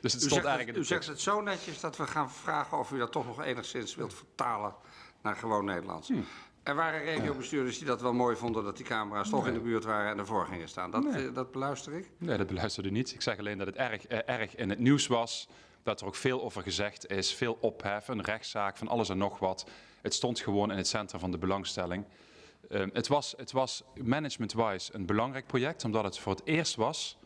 S1: dus het u, stond zegt het, u zegt het zo netjes dat we gaan vragen of u dat toch nog enigszins wilt vertalen naar gewoon Nederlands. Hmm. Er waren regiobestuurders die dat wel mooi vonden dat die camera's nee. toch in de buurt waren en ervoor gingen staan. Dat, nee. dat beluister ik?
S2: Nee, dat beluisterde niet. Ik zeg alleen dat het erg, eh, erg in het nieuws was. Dat er ook veel over gezegd is. Veel ophef, een rechtszaak, van alles en nog wat. Het stond gewoon in het centrum van de belangstelling. Uh, het was, het was management-wise een belangrijk project, omdat het voor het eerst was,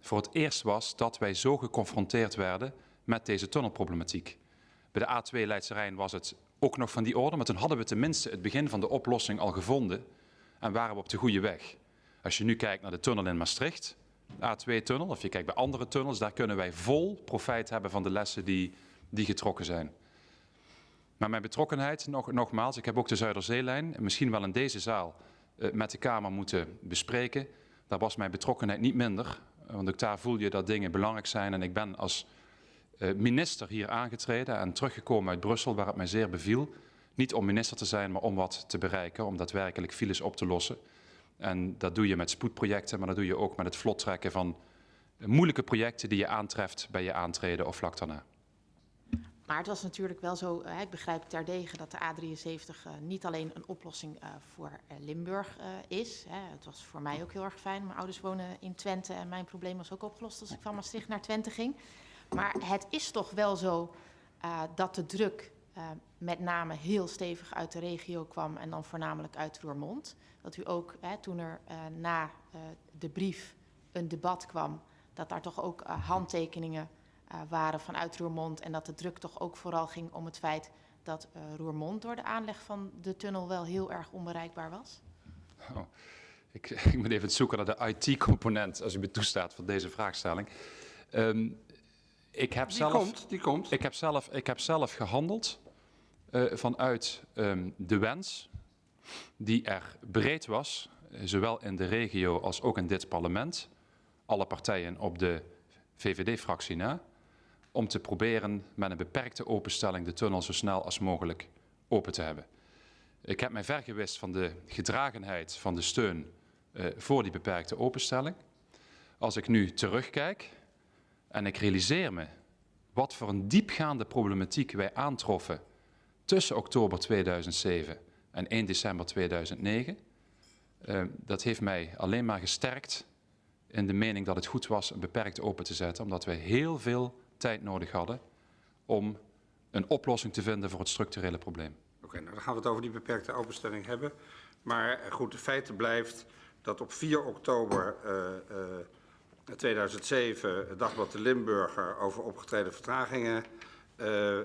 S2: voor het eerst was dat wij zo geconfronteerd werden met deze tunnelproblematiek. Bij de A2 Leidse Rijn was het ook nog van die orde, maar toen hadden we tenminste het begin van de oplossing al gevonden en waren we op de goede weg. Als je nu kijkt naar de tunnel in Maastricht, A2-tunnel, of je kijkt bij andere tunnels, daar kunnen wij vol profijt hebben van de lessen die, die getrokken zijn. Maar mijn betrokkenheid, nog, nogmaals, ik heb ook de Zuiderzeelijn, misschien wel in deze zaal, uh, met de Kamer moeten bespreken. Daar was mijn betrokkenheid niet minder, want ook daar voel je dat dingen belangrijk zijn. En ik ben als uh, minister hier aangetreden en teruggekomen uit Brussel, waar het mij zeer beviel. Niet om minister te zijn, maar om wat te bereiken, om daadwerkelijk files op te lossen. En dat doe je met spoedprojecten, maar dat doe je ook met het vlot trekken van moeilijke projecten die je aantreft bij je aantreden of vlak daarna.
S3: Maar het was natuurlijk wel zo, ik begrijp terdege dat de A73 uh, niet alleen een oplossing uh, voor Limburg is. Het was voor mij ook heel erg fijn. Mijn ouders wonen in Twente en mijn probleem was ook opgelost als ik van Maastricht naar Twente ging. Maar het is toch wel zo dat de druk uh, met name heel stevig uit de regio kwam en dan voornamelijk uit Roermond. Dat u ook, hè, toen er uh, na de brief een debat kwam, dat daar toch ook handtekeningen waren vanuit Roermond en dat de druk toch ook vooral ging om het feit dat Roermond door de aanleg van de tunnel wel heel erg onbereikbaar was?
S2: Oh, ik, ik, moet even zoeken naar de IT-component, als u me toestaat, van deze vraagstelling. Um, ik heb
S1: die
S2: zelf,
S1: komt, die komt.
S2: Ik heb zelf, ik heb zelf gehandeld uh, vanuit um, de wens die er breed was, eh, zowel in de regio als ook in dit parlement, alle partijen op de VVD-fractie na, om te proberen met een beperkte openstelling de tunnel zo snel als mogelijk open te hebben. Ik heb mij vergewist van de gedragenheid van de steun uh, voor die beperkte openstelling. Als ik nu terugkijk en ik realiseer me wat voor een diepgaande problematiek wij aantroffen tussen oktober 2007 en 1 december 2009, uh, dat heeft mij alleen maar gesterkt in de mening dat het goed was een beperkt open te zetten, omdat wij heel veel tijd nodig hadden om een oplossing te vinden voor het structurele probleem.
S1: Oké, nou dan gaan we het over die beperkte openstelling hebben. Maar goed, de feit blijft dat op 4 oktober uh, uh, 2007 het Dagblad de Limburger over opgetreden vertragingen uh,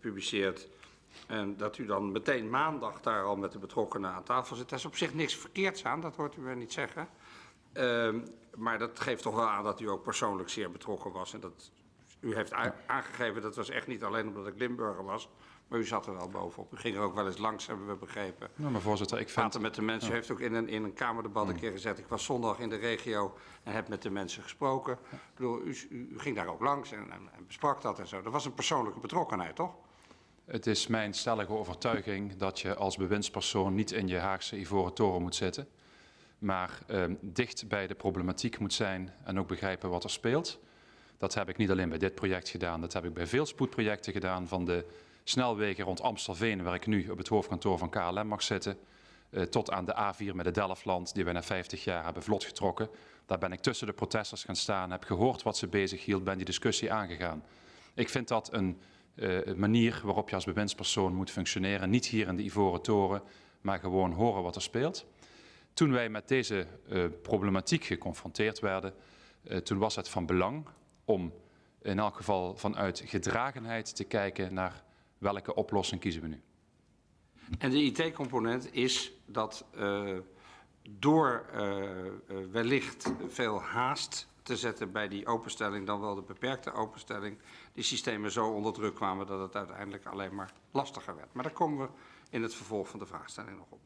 S1: publiceert. En dat u dan meteen maandag daar al met de betrokkenen aan tafel zit. Daar is op zich niks verkeerds aan, dat hoort u mij niet zeggen. Uh, maar dat geeft toch wel aan dat u ook persoonlijk zeer betrokken was. En dat u heeft aangegeven dat was echt niet alleen omdat ik Limburger was. Maar u zat er wel bovenop. U ging er ook wel eens langs, hebben we begrepen.
S2: Nou, maar voorzitter, ik vind...
S1: Praten met de mensen. U heeft ook in een, in een Kamerdebat een keer gezegd... ik was zondag in de regio en heb met de mensen gesproken. Ik bedoel, u, u, ging daar ook langs en, en, en besprak dat en zo. Dat was een persoonlijke betrokkenheid, toch?
S2: Het is mijn stellige overtuiging dat je als bewindspersoon niet in je Haagse ivoren toren moet zitten. Maar uh, dicht bij de problematiek moet zijn en ook begrijpen wat er speelt. Dat heb ik niet alleen bij dit project gedaan, dat heb ik bij veel spoedprojecten gedaan. Van de snelwegen rond Amstelveen, waar ik nu op het hoofdkantoor van KLM mag zitten, uh, tot aan de A4 met de Delftland, die we na 50 jaar hebben vlot getrokken. Daar ben ik tussen de protesters gaan staan, heb gehoord wat ze bezig hield, ben die discussie aangegaan. Ik vind dat een uh, manier waarop je als bewindspersoon moet functioneren. Niet hier in de Ivoren Toren, maar gewoon horen wat er speelt. Toen wij met deze uh, problematiek geconfronteerd werden, toen was het van belang om in elk geval vanuit gedragenheid te kijken naar welke oplossing kiezen we nu.
S1: En de IT-component is dat uh, door wellicht veel haast te zetten bij die openstelling, dan wel de beperkte openstelling, die systemen zo onder druk kwamen dat het uiteindelijk alleen maar lastiger werd. Maar daar komen we in het vervolg van de vraagstelling nog op.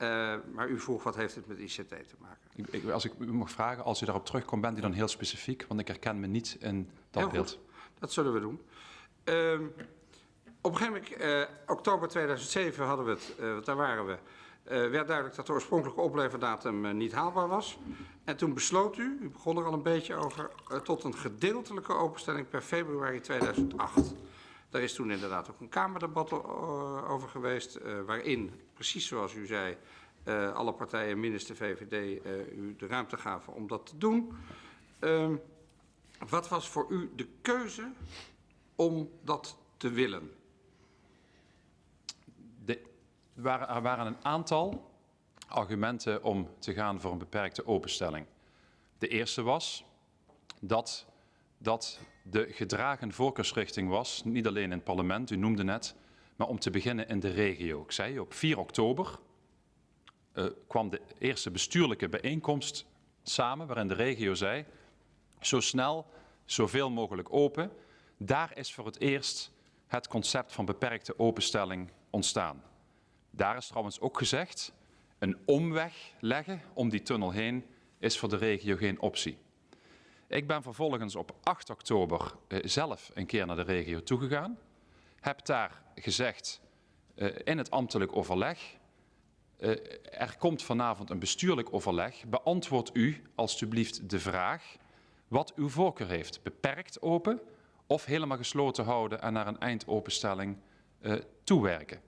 S1: Uh, maar u vroeg, wat heeft het met ICT te maken?
S2: Ik, ik, als ik u mag vragen, als u daarop terugkomt, bent u dan heel specifiek? Want ik herken me niet in dat heel beeld.
S1: Goed. Dat zullen we doen. Uh, op een gegeven moment, uh, oktober 2007 hadden we het, uh, daar waren we, werd duidelijk dat de oorspronkelijke opleverdatum niet haalbaar was. En toen besloot u, u begon er al een beetje over, tot een gedeeltelijke openstelling per februari 2008. Daar is toen inderdaad ook een Kamerdebat over geweest, waarin, precies zoals u zei, alle partijen, minus de VVD, u de ruimte gaven om dat te doen. Uh, wat was voor u de keuze om dat te willen?
S2: Er waren een aantal argumenten om te gaan voor een beperkte openstelling. De eerste was dat dat de gedragen voorkeursrichting was, niet alleen in het parlement, u noemde net, maar om te beginnen in de regio. Ik zei, op 4 oktober uh, kwam de eerste bestuurlijke bijeenkomst samen, waarin de regio zei, zo snel, zoveel mogelijk open. Daar is voor het eerst het concept van beperkte openstelling ontstaan. Daar is trouwens ook gezegd, een omweg leggen om die tunnel heen is voor de regio geen optie. Ik ben vervolgens op 8 oktober uh, zelf een keer naar de regio toegegaan. Heb daar gezegd uh, in het ambtelijk overleg. Uh, er komt vanavond een bestuurlijk overleg. Beantwoord u alstublieft de vraag wat uw voorkeur heeft. Beperkt open of helemaal gesloten houden en naar een eindopenstelling toewerken.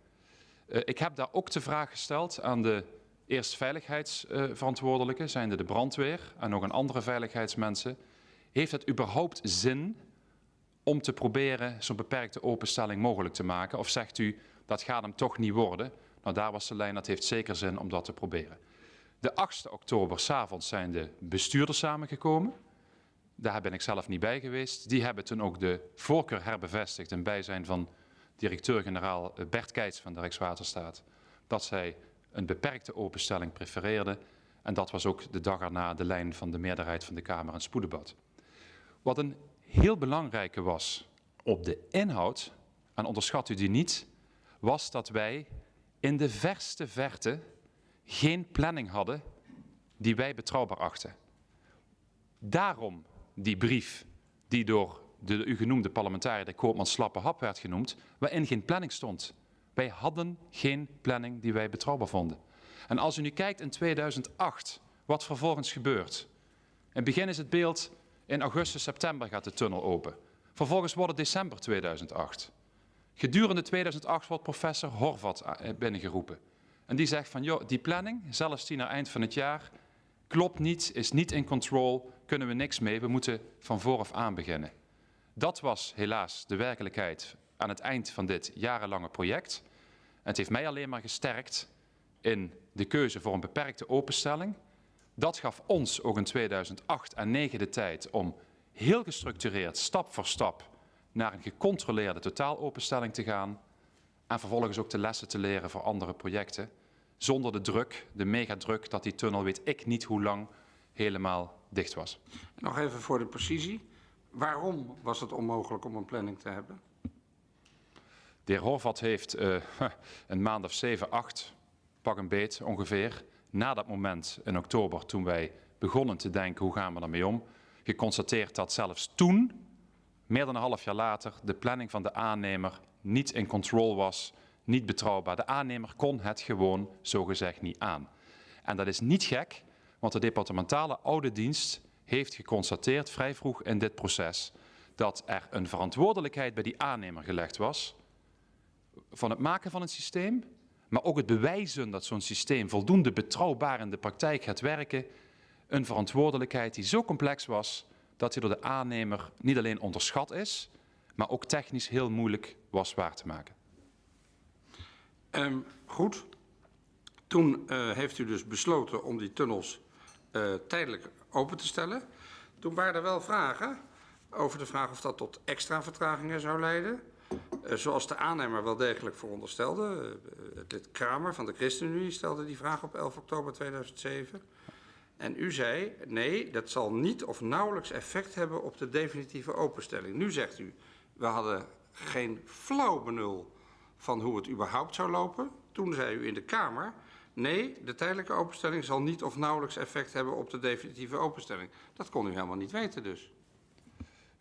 S2: Ik heb daar ook de vraag gesteld aan de eerst veiligheidsverantwoordelijke, zijnde de brandweer en nog een andere veiligheidsmensen. Heeft het überhaupt zin om te proberen zo'n beperkte openstelling mogelijk te maken? Of zegt u, dat gaat hem toch niet worden? Nou, daar was de lijn, dat heeft zeker zin om dat te proberen. De 8 oktober s'avonds zijn de bestuurders samengekomen. Daar ben ik zelf niet bij geweest. Die hebben toen ook de voorkeur herbevestigd in bijzijn van directeur-generaal Bert Keits van de Rijkswaterstaat. Dat zij een beperkte openstelling prefereerden. En dat was ook de dag erna de lijn van de meerderheid van de Kamer en spoeddebat. Wat een heel belangrijke was op de inhoud, en onderschat u die niet, was dat wij in de verste verte geen planning hadden die wij betrouwbaar achten. Daarom die brief die door de u genoemde parlementariër de Koopman Slappe Hap werd genoemd, waarin geen planning stond. Wij hadden geen planning die wij betrouwbaar vonden. En als u nu kijkt in 2008, wat vervolgens gebeurt. In het begin is het beeld, in augustus, september gaat de tunnel open. Vervolgens wordt het december 2008. Gedurende 2008 wordt professor Horvat eh, binnengeroepen. En die zegt van, joh, die planning, zelfs die naar eind van het jaar, klopt niet, is niet in control, kunnen we niks mee, we moeten van vooraf aan beginnen. Dat was helaas de werkelijkheid aan het eind van dit jarenlange project. Het heeft mij alleen maar gesterkt in de keuze voor een beperkte openstelling. Dat gaf ons ook in 2008 en 2009 de tijd om heel gestructureerd, stap voor stap, naar een gecontroleerde totaalopenstelling te gaan. En vervolgens ook de lessen te leren voor andere projecten. Zonder de druk, de megadruk, dat die tunnel weet ik niet hoe lang helemaal dicht was.
S1: Nog even voor de precisie. Waarom was het onmogelijk om een planning te hebben?
S2: De heer Horvat heeft uh, een maand of zeven, acht, pak een beet ongeveer, na dat moment in oktober toen wij begonnen te denken hoe gaan we daarmee om, geconstateerd dat zelfs toen, meer dan een half jaar later, de planning van de aannemer niet in control was, niet betrouwbaar. De aannemer kon het gewoon zogezegd niet aan. En dat is niet gek, want de departementale oude dienst heeft geconstateerd vrij vroeg in dit proces dat er een verantwoordelijkheid bij die aannemer gelegd was van het maken van een systeem, maar ook het bewijzen dat zo'n systeem voldoende betrouwbaar in de praktijk gaat werken, een verantwoordelijkheid die zo complex was dat hij door de aannemer niet alleen onderschat is, maar ook technisch heel moeilijk was waar te maken.
S1: Um, goed. Toen uh, heeft u dus besloten om die tunnels uh, tijdelijk open te stellen. Toen waren er wel vragen over de vraag of dat tot extra vertragingen zou leiden. Uh, zoals de aannemer wel degelijk veronderstelde. Lid Kramer van de ChristenUnie stelde die vraag op 11 oktober 2007. En u zei, nee, dat zal niet of nauwelijks effect hebben op de definitieve openstelling. Nu zegt u, we hadden geen flauw benul van hoe het überhaupt zou lopen. Toen zei u in de Kamer, Nee, de tijdelijke openstelling zal niet of nauwelijks effect hebben op de definitieve openstelling. Dat kon u helemaal niet weten dus.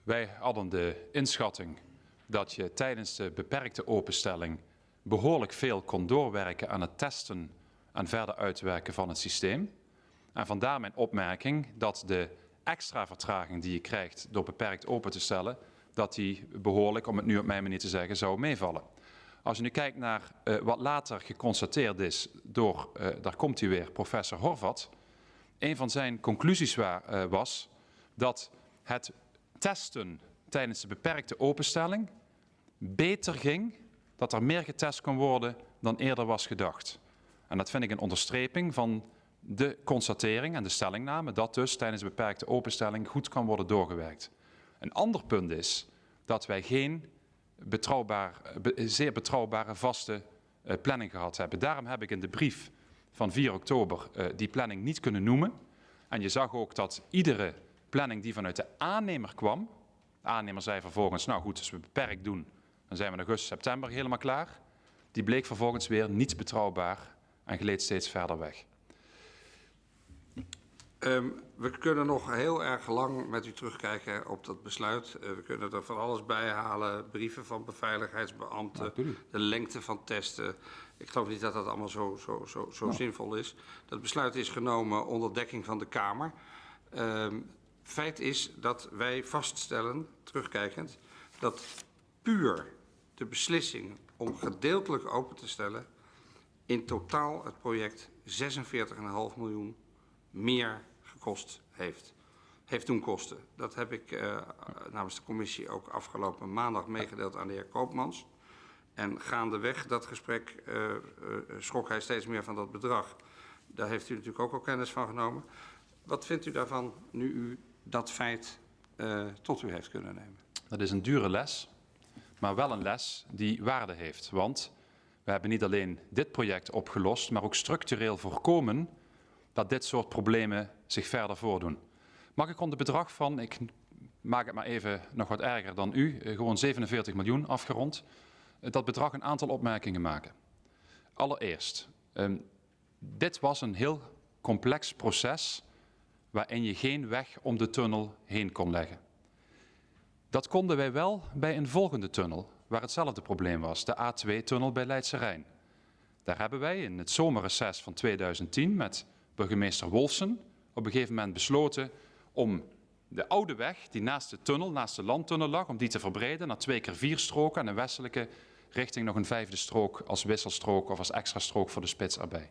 S2: Wij hadden de inschatting dat je tijdens de beperkte openstelling behoorlijk veel kon doorwerken aan het testen en verder uitwerken van het systeem. En vandaar mijn opmerking dat de extra vertraging die je krijgt door beperkt open te stellen, dat die behoorlijk, om het nu op mijn manier te zeggen, zou meevallen. Als je nu kijkt naar uh, wat later geconstateerd is door, uh, daar komt hij weer, professor Horvat. Een van zijn conclusies waar, uh, was dat het testen tijdens de beperkte openstelling beter ging, dat er meer getest kon worden dan eerder was gedacht. En dat vind ik een onderstreping van de constatering en de stellingname dat dus tijdens de beperkte openstelling goed kan worden doorgewerkt. Een ander punt is dat wij geen betrouwbaar, zeer betrouwbare vaste uh, planning gehad hebben. Daarom heb ik in de brief van 4 oktober uh, die planning niet kunnen noemen. En je zag ook dat iedere planning die vanuit de aannemer kwam, de aannemer zei vervolgens, nou goed, als we beperkt doen, dan zijn we in augustus, september helemaal klaar. Die bleek vervolgens weer niet betrouwbaar en gleed steeds verder weg.
S1: Um, we kunnen nog heel erg lang met u terugkijken op dat besluit. Uh, we kunnen er van alles bij halen. Brieven van beveiligheidsbeambten, ja, de lengte van testen. Ik geloof niet dat dat allemaal zo, zo, zo, zo nou. zinvol is. Dat besluit is genomen onder dekking van de Kamer. Um, feit is dat wij vaststellen, terugkijkend, dat puur de beslissing om gedeeltelijk open te stellen in totaal het project 46,5 miljoen meer gekost heeft. Heeft doen kosten. Dat heb ik uh, namens de commissie ook afgelopen maandag meegedeeld aan de heer Koopmans. En gaandeweg dat gesprek uh, uh, schrok hij steeds meer van dat bedrag. Daar heeft u natuurlijk ook al kennis van genomen. Wat vindt u daarvan nu u dat feit tot u heeft kunnen nemen?
S2: Dat is een dure les, maar wel een les die waarde heeft. Want we hebben niet alleen dit project opgelost, maar ook structureel voorkomen dat dit soort problemen zich verder voordoen. Mag ik rond het bedrag van, ik maak het maar even nog wat erger dan u, eh, gewoon 47 miljoen afgerond, eh, dat bedrag een aantal opmerkingen maken. Allereerst, um, dit was een heel complex proces waarin je geen weg om de tunnel heen kon leggen. Dat konden wij wel bij een volgende tunnel, waar hetzelfde probleem was, de A2-tunnel bij Leidse Rijn. Daar hebben wij in het zomerreces van 2010 met burgemeester Wolfsen op een gegeven moment besloten om de oude weg die naast de tunnel, naast de landtunnel lag, om die te verbreden naar twee keer vier stroken en een westelijke richting nog een vijfde strook als wisselstrook of als extra strook voor de spits erbij.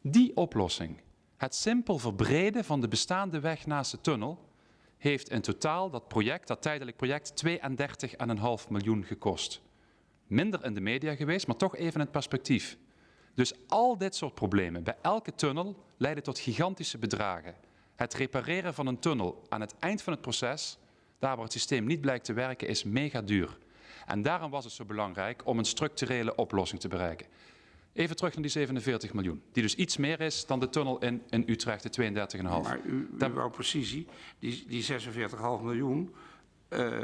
S2: Die oplossing, het simpel verbreden van de bestaande weg naast de tunnel, heeft in totaal dat project, dat tijdelijk project, 32,5 miljoen gekost. Minder in de media geweest, maar toch even in het perspectief. Dus al dit soort problemen bij elke tunnel leiden tot gigantische bedragen. Het repareren van een tunnel aan het eind van het proces, daar waar het systeem niet blijkt te werken, is mega duur. En daarom was het zo belangrijk om een structurele oplossing te bereiken. Even terug naar die 47 miljoen, die dus iets meer is dan de tunnel in, in Utrecht, de 32,5.
S1: Maar u, u wou precisie, die, die 46,5 miljoen, uh,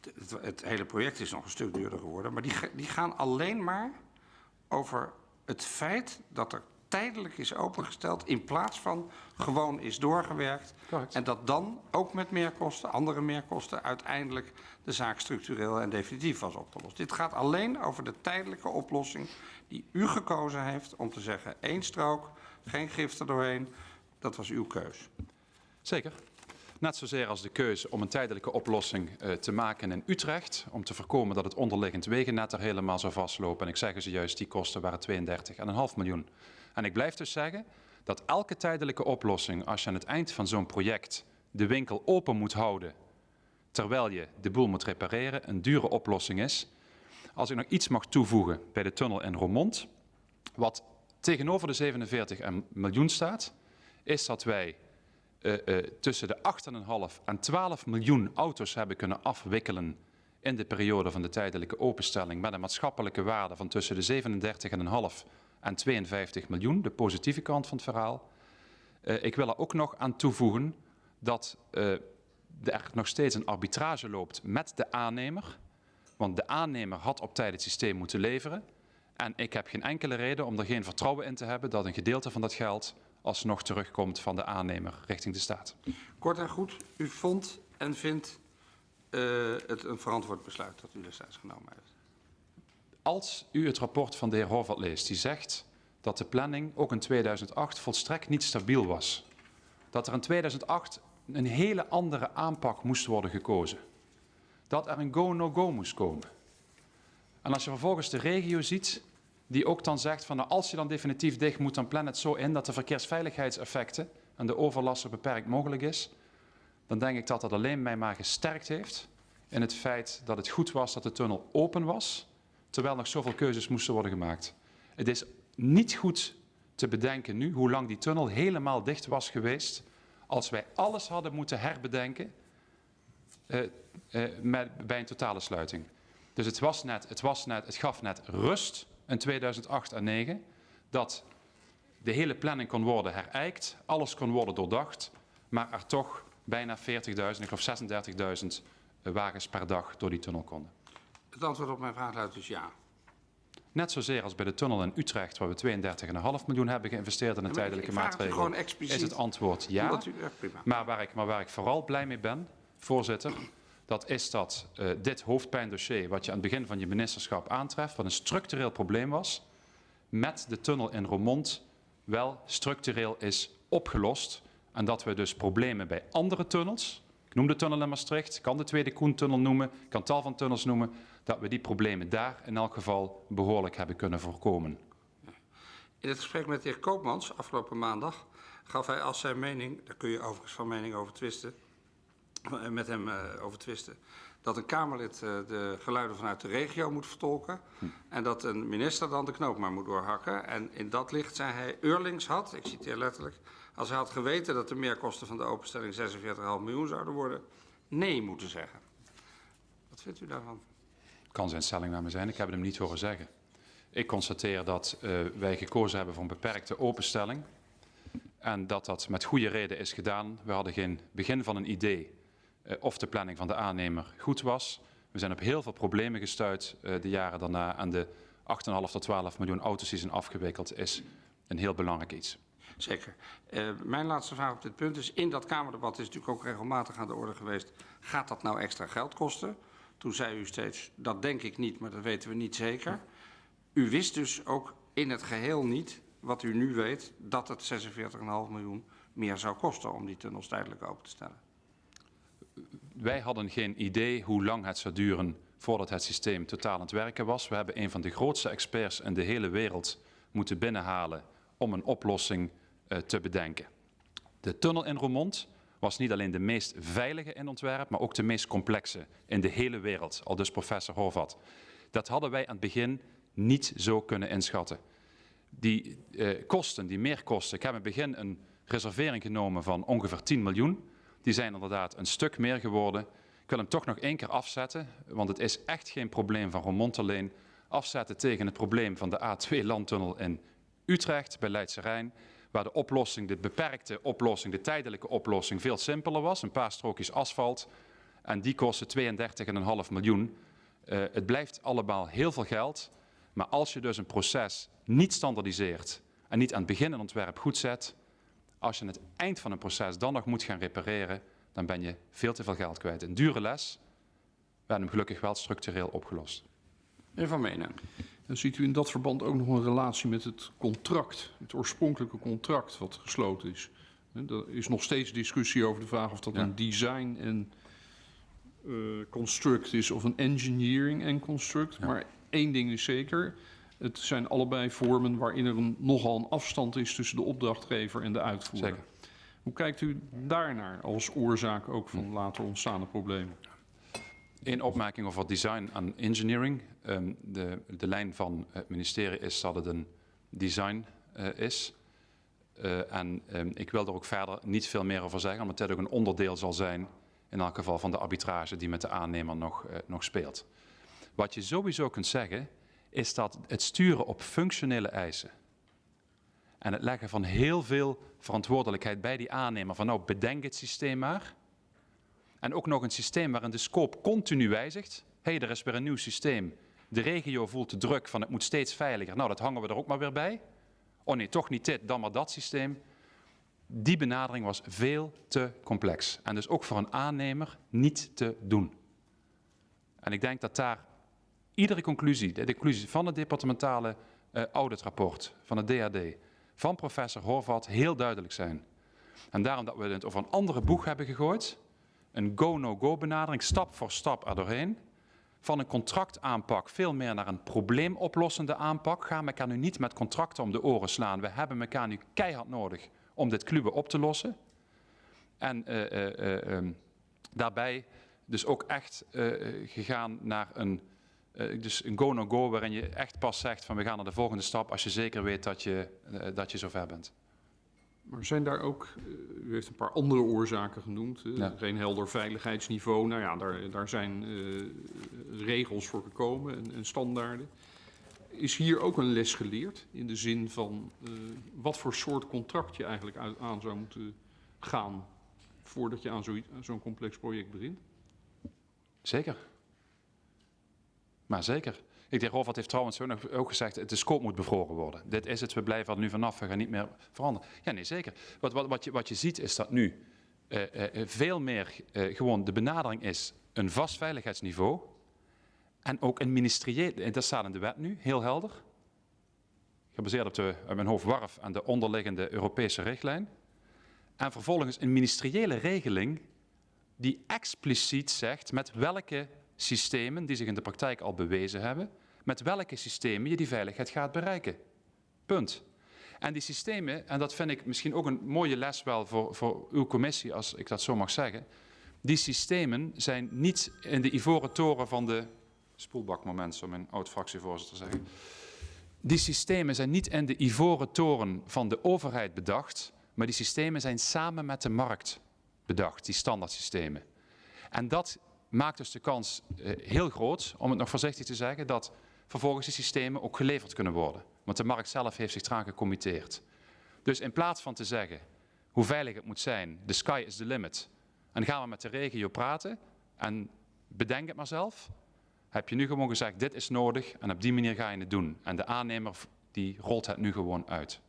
S1: het, het, hele project is nog een stuk duurder geworden, maar die, die gaan alleen maar over het feit dat er tijdelijk is opengesteld in plaats van gewoon is doorgewerkt. Correct. En dat dan ook met meerkosten, andere meerkosten, uiteindelijk de zaak structureel en definitief was opgelost. Dit gaat alleen over de tijdelijke oplossing die u gekozen heeft om te zeggen één strook, geen gif er doorheen. Dat was uw keus.
S2: Zeker. Net zozeer als de keuze om een tijdelijke oplossing uh, te maken in Utrecht. Om te voorkomen dat het onderliggend wegennet er helemaal zou vastlopen. En ik zeg ze juist, die kosten waren 32,5 miljoen. En ik blijf dus zeggen dat elke tijdelijke oplossing, als je aan het eind van zo'n project de winkel open moet houden, terwijl je de boel moet repareren, een dure oplossing is. Als ik nog iets mag toevoegen bij de tunnel in Roermond, wat tegenover de 47 miljoen staat, is dat wij tussen de 8,5 en 12 miljoen auto's hebben kunnen afwikkelen in de periode van de tijdelijke openstelling met een maatschappelijke waarde van tussen de 37,5 en 52 miljoen, de positieve kant van het verhaal. Uh, ik wil er ook nog aan toevoegen dat uh, er nog steeds een arbitrage loopt met de aannemer. Want de aannemer had op tijd het systeem moeten leveren. En ik heb geen enkele reden om er geen vertrouwen in te hebben dat een gedeelte van dat geld alsnog terugkomt van de aannemer richting de staat.
S1: Kort en goed, u vond en vindt uh, het een verantwoord besluit dat u destijds genomen heeft?
S2: Als u het rapport van de heer Horvat leest, die zegt dat de planning ook in 2008 volstrekt niet stabiel was. Dat er in 2008 een hele andere aanpak moest worden gekozen. Dat er een go-no-go -no moest komen. En als je vervolgens de regio ziet, die ook dan zegt van nou, als je dan definitief dicht moet, dan plan het zo in dat de verkeersveiligheidseffecten en de overlast zo beperkt mogelijk is, dan denk ik dat dat alleen mij maar gesterkt heeft in het feit dat het goed was dat de tunnel open was terwijl nog zoveel keuzes moesten worden gemaakt. Het is niet goed te bedenken nu hoe lang die tunnel helemaal dicht was geweest als wij alles hadden moeten herbedenken uh, met, bij een totale sluiting. Dus het, was net, het, was net, het gaf net rust in 2008 en 2009 dat de hele planning kon worden herijkt, alles kon worden doordacht, maar er toch bijna 40.000, ik geloof 36.000 wagens per dag door die tunnel konden.
S1: Het antwoord op mijn vraag luidt dus ja.
S2: Net zozeer als bij de tunnel in Utrecht, waar we 32,5 miljoen hebben geïnvesteerd in een ja, tijdelijke maatregel, is het antwoord ja. U, maar, waar ik, maar waar ik vooral blij mee ben, voorzitter, dat is dat uh, dit hoofdpijndossier, wat je aan het begin van je ministerschap aantreft, wat een structureel probleem was, met de tunnel in Roermond wel structureel is opgelost. En dat we dus problemen bij andere tunnels, ik noem de tunnel in Maastricht, ik kan de Tweede Koentunnel noemen, ik kan tal van tunnels noemen, dat we die problemen daar in elk geval behoorlijk hebben kunnen voorkomen.
S1: In het gesprek met de heer Koopmans afgelopen maandag gaf hij als zijn mening, daar kun je overigens van mening over twisten, eh, met hem uh, over twisten, dat een Kamerlid uh, de geluiden vanuit de regio moet vertolken hm. en dat een minister dan de knoop maar moet doorhakken. En in dat licht zei hij, Eurlings had, ik citeer letterlijk, als hij had geweten dat de meerkosten van de openstelling 46,5 miljoen zouden worden, nee moeten zeggen. Wat vindt u daarvan?
S2: kan zijn stelling naar me zijn. Ik heb hem niet horen zeggen. Ik constateer dat uh, wij gekozen hebben voor een beperkte openstelling. En dat dat met goede reden is gedaan. We hadden geen begin van een idee of de planning van de aannemer goed was. We zijn op heel veel problemen gestuurd uh, de jaren daarna. En de 8,5 tot 12 miljoen auto's die zijn afgewikkeld is een heel belangrijk iets.
S1: Zeker. Uh, mijn laatste vraag op dit punt is, in dat Kamerdebat is natuurlijk ook regelmatig aan de orde geweest, gaat dat nou extra geld kosten? Toen zei u steeds, dat denk ik niet, maar dat weten we niet zeker. U wist dus ook in het geheel niet, wat u nu weet, dat het 46,5 miljoen meer zou kosten om die tunnels tijdelijk open te stellen.
S2: Wij hadden geen idee hoe lang het zou duren voordat het systeem totaal aan het werken was. We hebben een van de grootste experts in de hele wereld moeten binnenhalen om een oplossing uh, te bedenken. De tunnel in Roermond was niet alleen de meest veilige in ontwerp, maar ook de meest complexe in de hele wereld, al dus professor Horvat. Dat hadden wij aan het begin niet zo kunnen inschatten. Die uh, kosten, die meerkosten, ik heb in het begin een reservering genomen van ongeveer 10 miljoen. Die zijn inderdaad een stuk meer geworden. Ik wil hem toch nog één keer afzetten, want het is echt geen probleem van Roermond alleen. Afzetten tegen het probleem van de A2-landtunnel in Utrecht bij Leidse Rijn, waar de oplossing, de beperkte oplossing, de tijdelijke oplossing veel simpeler was. Een paar strookjes asfalt en die kosten 32,5 miljoen. Uh, het blijft allemaal heel veel geld, maar als je dus een proces niet standaardiseert en niet aan het begin een ontwerp goed zet, als je aan het eind van een proces dan nog moet gaan repareren, dan ben je veel te veel geld kwijt. Een dure les, we hebben hem gelukkig wel structureel opgelost.
S1: Meneer Van Menen.
S5: Dan ziet u in dat verband ook nog een relatie met het contract, het oorspronkelijke contract wat gesloten is. Er is nog steeds discussie over de vraag of dat ja. een design en uh, construct is of een engineering en construct. Ja. Maar één ding is zeker, het zijn allebei vormen waarin er een, nogal een afstand is tussen de opdrachtgever en de uitvoerder. Zeker. Hoe kijkt u daarnaar als oorzaak ook van later ontstaande problemen?
S2: Eén opmerking over design en engineering. Um, de, de, lijn van het ministerie is dat het een design uh, is. Uh, en um, ik wil er ook verder niet veel meer over zeggen, omdat het ook een onderdeel zal zijn, in elk geval van de arbitrage die met de aannemer nog, uh, nog speelt. Wat je sowieso kunt zeggen, is dat het sturen op functionele eisen en het leggen van heel veel verantwoordelijkheid bij die aannemer van nou bedenk het systeem maar. En ook nog een systeem waarin de scope continu wijzigt. Hé, hey, er is weer een nieuw systeem. De regio voelt de druk van het moet steeds veiliger. Nou, dat hangen we er ook maar weer bij. Oh nee, toch niet dit, dan maar dat systeem. Die benadering was veel te complex. En dus ook voor een aannemer niet te doen. En ik denk dat daar iedere conclusie, de conclusie van het departementale uh, auditrapport, van het DAD, van professor Horvat heel duidelijk zijn. En daarom dat we het over een andere boeg hebben gegooid, een go-no-go benadering, stap voor stap er doorheen, van een contractaanpak veel meer naar een probleemoplossende aanpak. Gaan elkaar nu niet met contracten om de oren slaan. We hebben elkaar nu keihard nodig om dit kluwen op te lossen. En uh, uh, uh, daarbij dus ook echt gegaan naar een dus een go-no-go -go waarin je echt pas zegt van we gaan naar de volgende stap als je zeker weet dat je, uh, dat je zover bent.
S5: Maar zijn daar ook, uh, u heeft een paar andere oorzaken genoemd, ja. geen helder veiligheidsniveau. Nou ja, daar, daar zijn regels voor gekomen en, en, standaarden. Is hier ook een les geleerd in de zin van wat voor soort contract je eigenlijk uit, aan zou moeten gaan voordat je aan zo'n zo complex project begint?
S2: Zeker. Maar zeker. Ik denk, Rolf heeft trouwens ook, gezegd, de scope moet bevroren worden. Dit is het, we blijven er nu vanaf, we gaan niet meer veranderen. Ja, nee, zeker. Wat, wat, wat, je, wat je ziet is dat nu uh, uh, veel meer gewoon de benadering is een vast veiligheidsniveau en ook een ministerieel, dat staat in de wet nu, heel helder, gebaseerd op de, uit mijn hoofd, WARF en de onderliggende Europese richtlijn. En vervolgens een ministeriële regeling die expliciet zegt met welke systemen die zich in de praktijk al bewezen hebben, met welke systemen je die veiligheid gaat bereiken. Punt. En die systemen, en dat vind ik misschien ook een mooie les wel voor, voor uw commissie, als ik dat zo mag zeggen. Die systemen zijn niet in de ivoren toren van de spoelbakmoment, zo mijn oud-fractievoorzitter zeggen. Die systemen zijn niet in de ivoren toren van de overheid bedacht, maar die systemen zijn samen met de markt bedacht, die standaardsystemen. En dat maakt dus de kans uh, heel groot, om het nog voorzichtig te zeggen, dat vervolgens die systemen ook geleverd kunnen worden. Want de markt zelf heeft zich eraan gecommitteerd. Dus in plaats van te zeggen hoe veilig het moet zijn, the sky is the limit, en gaan we met de regio praten en bedenk het maar zelf, heb je nu gewoon gezegd, dit is nodig en op die manier ga je het doen. En de aannemer die rolt het nu gewoon uit.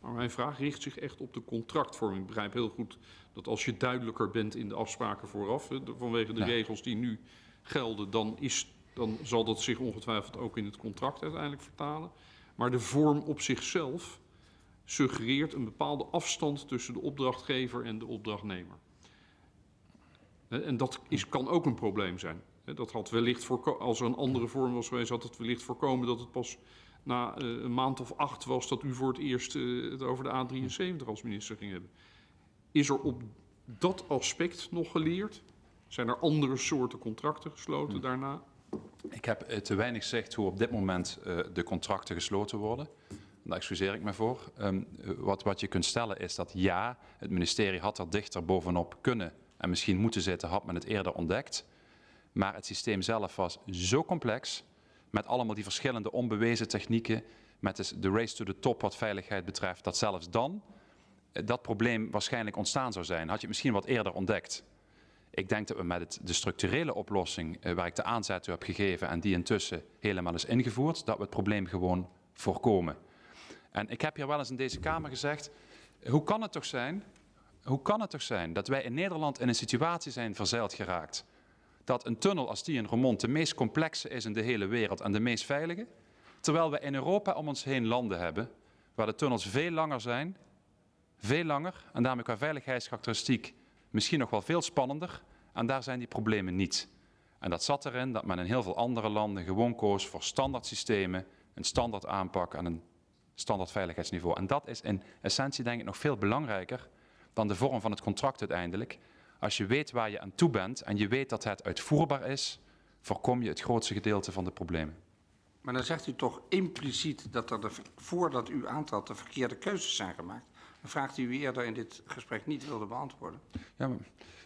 S5: Maar mijn vraag richt zich echt op de contractvorming. Ik begrijp heel goed dat als je duidelijker bent in de afspraken vooraf, vanwege de regels die nu gelden, dan, is, dan zal dat zich ongetwijfeld ook in het contract uiteindelijk vertalen. Maar de vorm op zichzelf suggereert een bepaalde afstand tussen de opdrachtgever en de opdrachtnemer. En dat is, kan ook een probleem zijn. Dat had wellicht als er een andere vorm was geweest, had het wellicht voorkomen dat het pas na uh, een maand of acht was dat u voor het eerst uh, het over de A73 als minister ging hebben. Is er op dat aspect nog geleerd? Zijn er andere soorten contracten gesloten hm. daarna?
S2: Ik heb eh, te weinig gezegd hoe op dit moment de contracten gesloten worden. Daar excuseer ik me voor. Um, wat, wat je kunt stellen is dat ja, het ministerie had er dichter bovenop kunnen en misschien moeten zitten, had men het eerder ontdekt. Maar het systeem zelf was zo complex, met allemaal die verschillende onbewezen technieken, met de race to the top wat veiligheid betreft, dat zelfs dan eh, dat probleem waarschijnlijk ontstaan zou zijn. Had je het misschien wat eerder ontdekt. Ik denk dat we met het, de structurele oplossing, eh, waar ik de aanzet toe heb gegeven en die intussen helemaal is ingevoerd, dat we het probleem gewoon voorkomen. En ik heb hier wel eens in deze Kamer gezegd, hoe kan het toch zijn, hoe kan het toch zijn dat wij in Nederland in een situatie zijn verzeild geraakt dat een tunnel als die in Roermond de meest complexe is in de hele wereld en de meest veilige. Terwijl we in Europa om ons heen landen hebben waar de tunnels veel langer zijn, veel langer en daarmee qua veiligheidskarakteristiek misschien nog wel veel spannender. En daar zijn die problemen niet. En dat zat erin dat men in heel veel andere landen gewoon koos voor standaard systemen, een standaard aanpak en een standaard veiligheidsniveau. En dat is in essentie denk ik nog veel belangrijker dan de vorm van het contract uiteindelijk. Als je weet waar je aan toe bent en je weet dat het uitvoerbaar is, voorkom je het grootste gedeelte van de problemen.
S1: Maar dan zegt u toch impliciet dat er de, voordat u aantrad de verkeerde keuzes zijn gemaakt. Een vraag die u eerder in dit gesprek niet wilde beantwoorden.
S2: Ja, maar,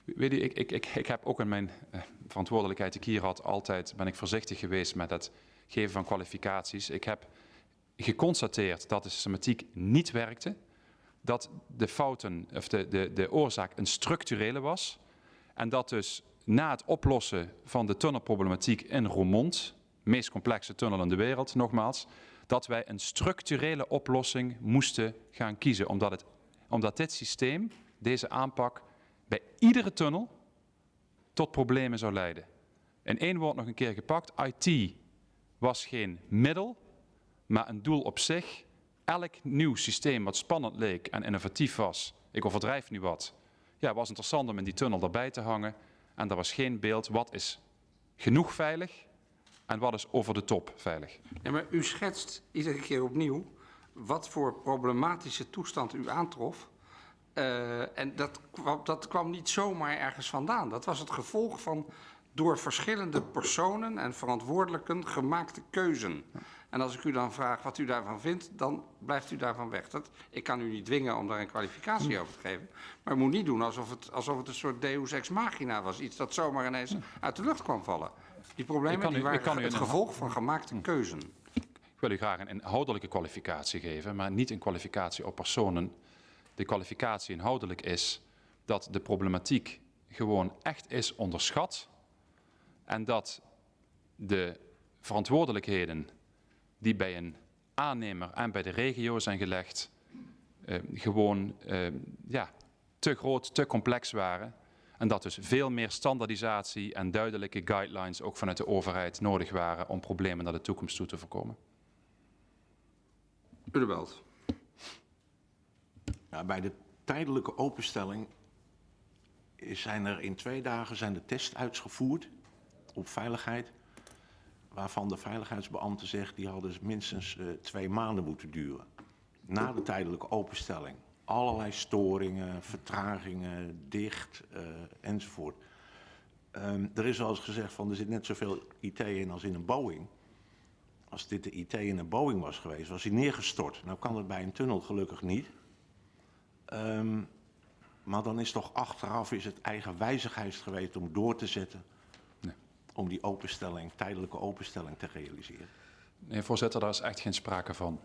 S2: weet u, ik, ik, ik, ik heb ook in mijn eh, verantwoordelijkheid die ik hier had altijd ben ik voorzichtig geweest met het geven van kwalificaties. Ik heb geconstateerd dat de systematiek niet werkte dat de fouten of de, de, de oorzaak een structurele was. En dat dus na het oplossen van de tunnelproblematiek in Roermond, meest complexe tunnel in de wereld, nogmaals, dat wij een structurele oplossing moesten gaan kiezen. Omdat, het, omdat dit systeem, deze aanpak, bij iedere tunnel tot problemen zou leiden. In één woord nog een keer gepakt, IT was geen middel, maar een doel op zich elk nieuw systeem wat spannend leek en innovatief was, ik overdrijf nu wat, ja, was interessant om in die tunnel erbij te hangen. En er was geen beeld wat is genoeg veilig en wat is over de top veilig.
S1: Ja, maar u schetst iedere keer opnieuw wat voor problematische toestand u aantrof. Uh, en dat kwam, dat kwam niet zomaar ergens vandaan. Dat was het gevolg van door verschillende personen en verantwoordelijken gemaakte keuzen. En als ik u dan vraag wat u daarvan vindt, dan blijft u daarvan weg. Dat, ik kan u niet dwingen om daar een kwalificatie over te geven. Maar u moet niet doen alsof het, alsof het een soort deus ex machina was. Iets dat zomaar ineens uit de lucht kwam vallen. Die problemen die waren het gevolg van gemaakte keuzen.
S2: Ik wil u graag een inhoudelijke kwalificatie geven, maar niet een kwalificatie op personen. De kwalificatie inhoudelijk is dat de problematiek gewoon echt is onderschat en dat de verantwoordelijkheden die bij een aannemer en bij de regio zijn gelegd, uh, gewoon uh, ja, te groot, te complex waren. En dat dus veel meer standaardisatie en duidelijke guidelines ook vanuit de overheid nodig waren om problemen naar de toekomst toe te voorkomen.
S1: Udebelt.
S6: Ja, bij de tijdelijke openstelling zijn er in twee dagen zijn de tests uitgevoerd op veiligheid waarvan de veiligheidsbeambte zegt die hadden minstens uh, twee maanden moeten duren. Na de tijdelijke openstelling. Allerlei storingen, vertragingen, dicht uh, enzovoort. Um, er is wel eens gezegd van er zit net zoveel IT in als in een Boeing. Als dit de IT in een Boeing was geweest, was hij neergestort. Nou kan het bij een tunnel gelukkig niet. Um, maar dan is toch achteraf is het eigen wijzigheid geweest om door te zetten om die openstelling, tijdelijke openstelling te realiseren?
S2: Nee, voorzitter, daar is echt geen sprake van.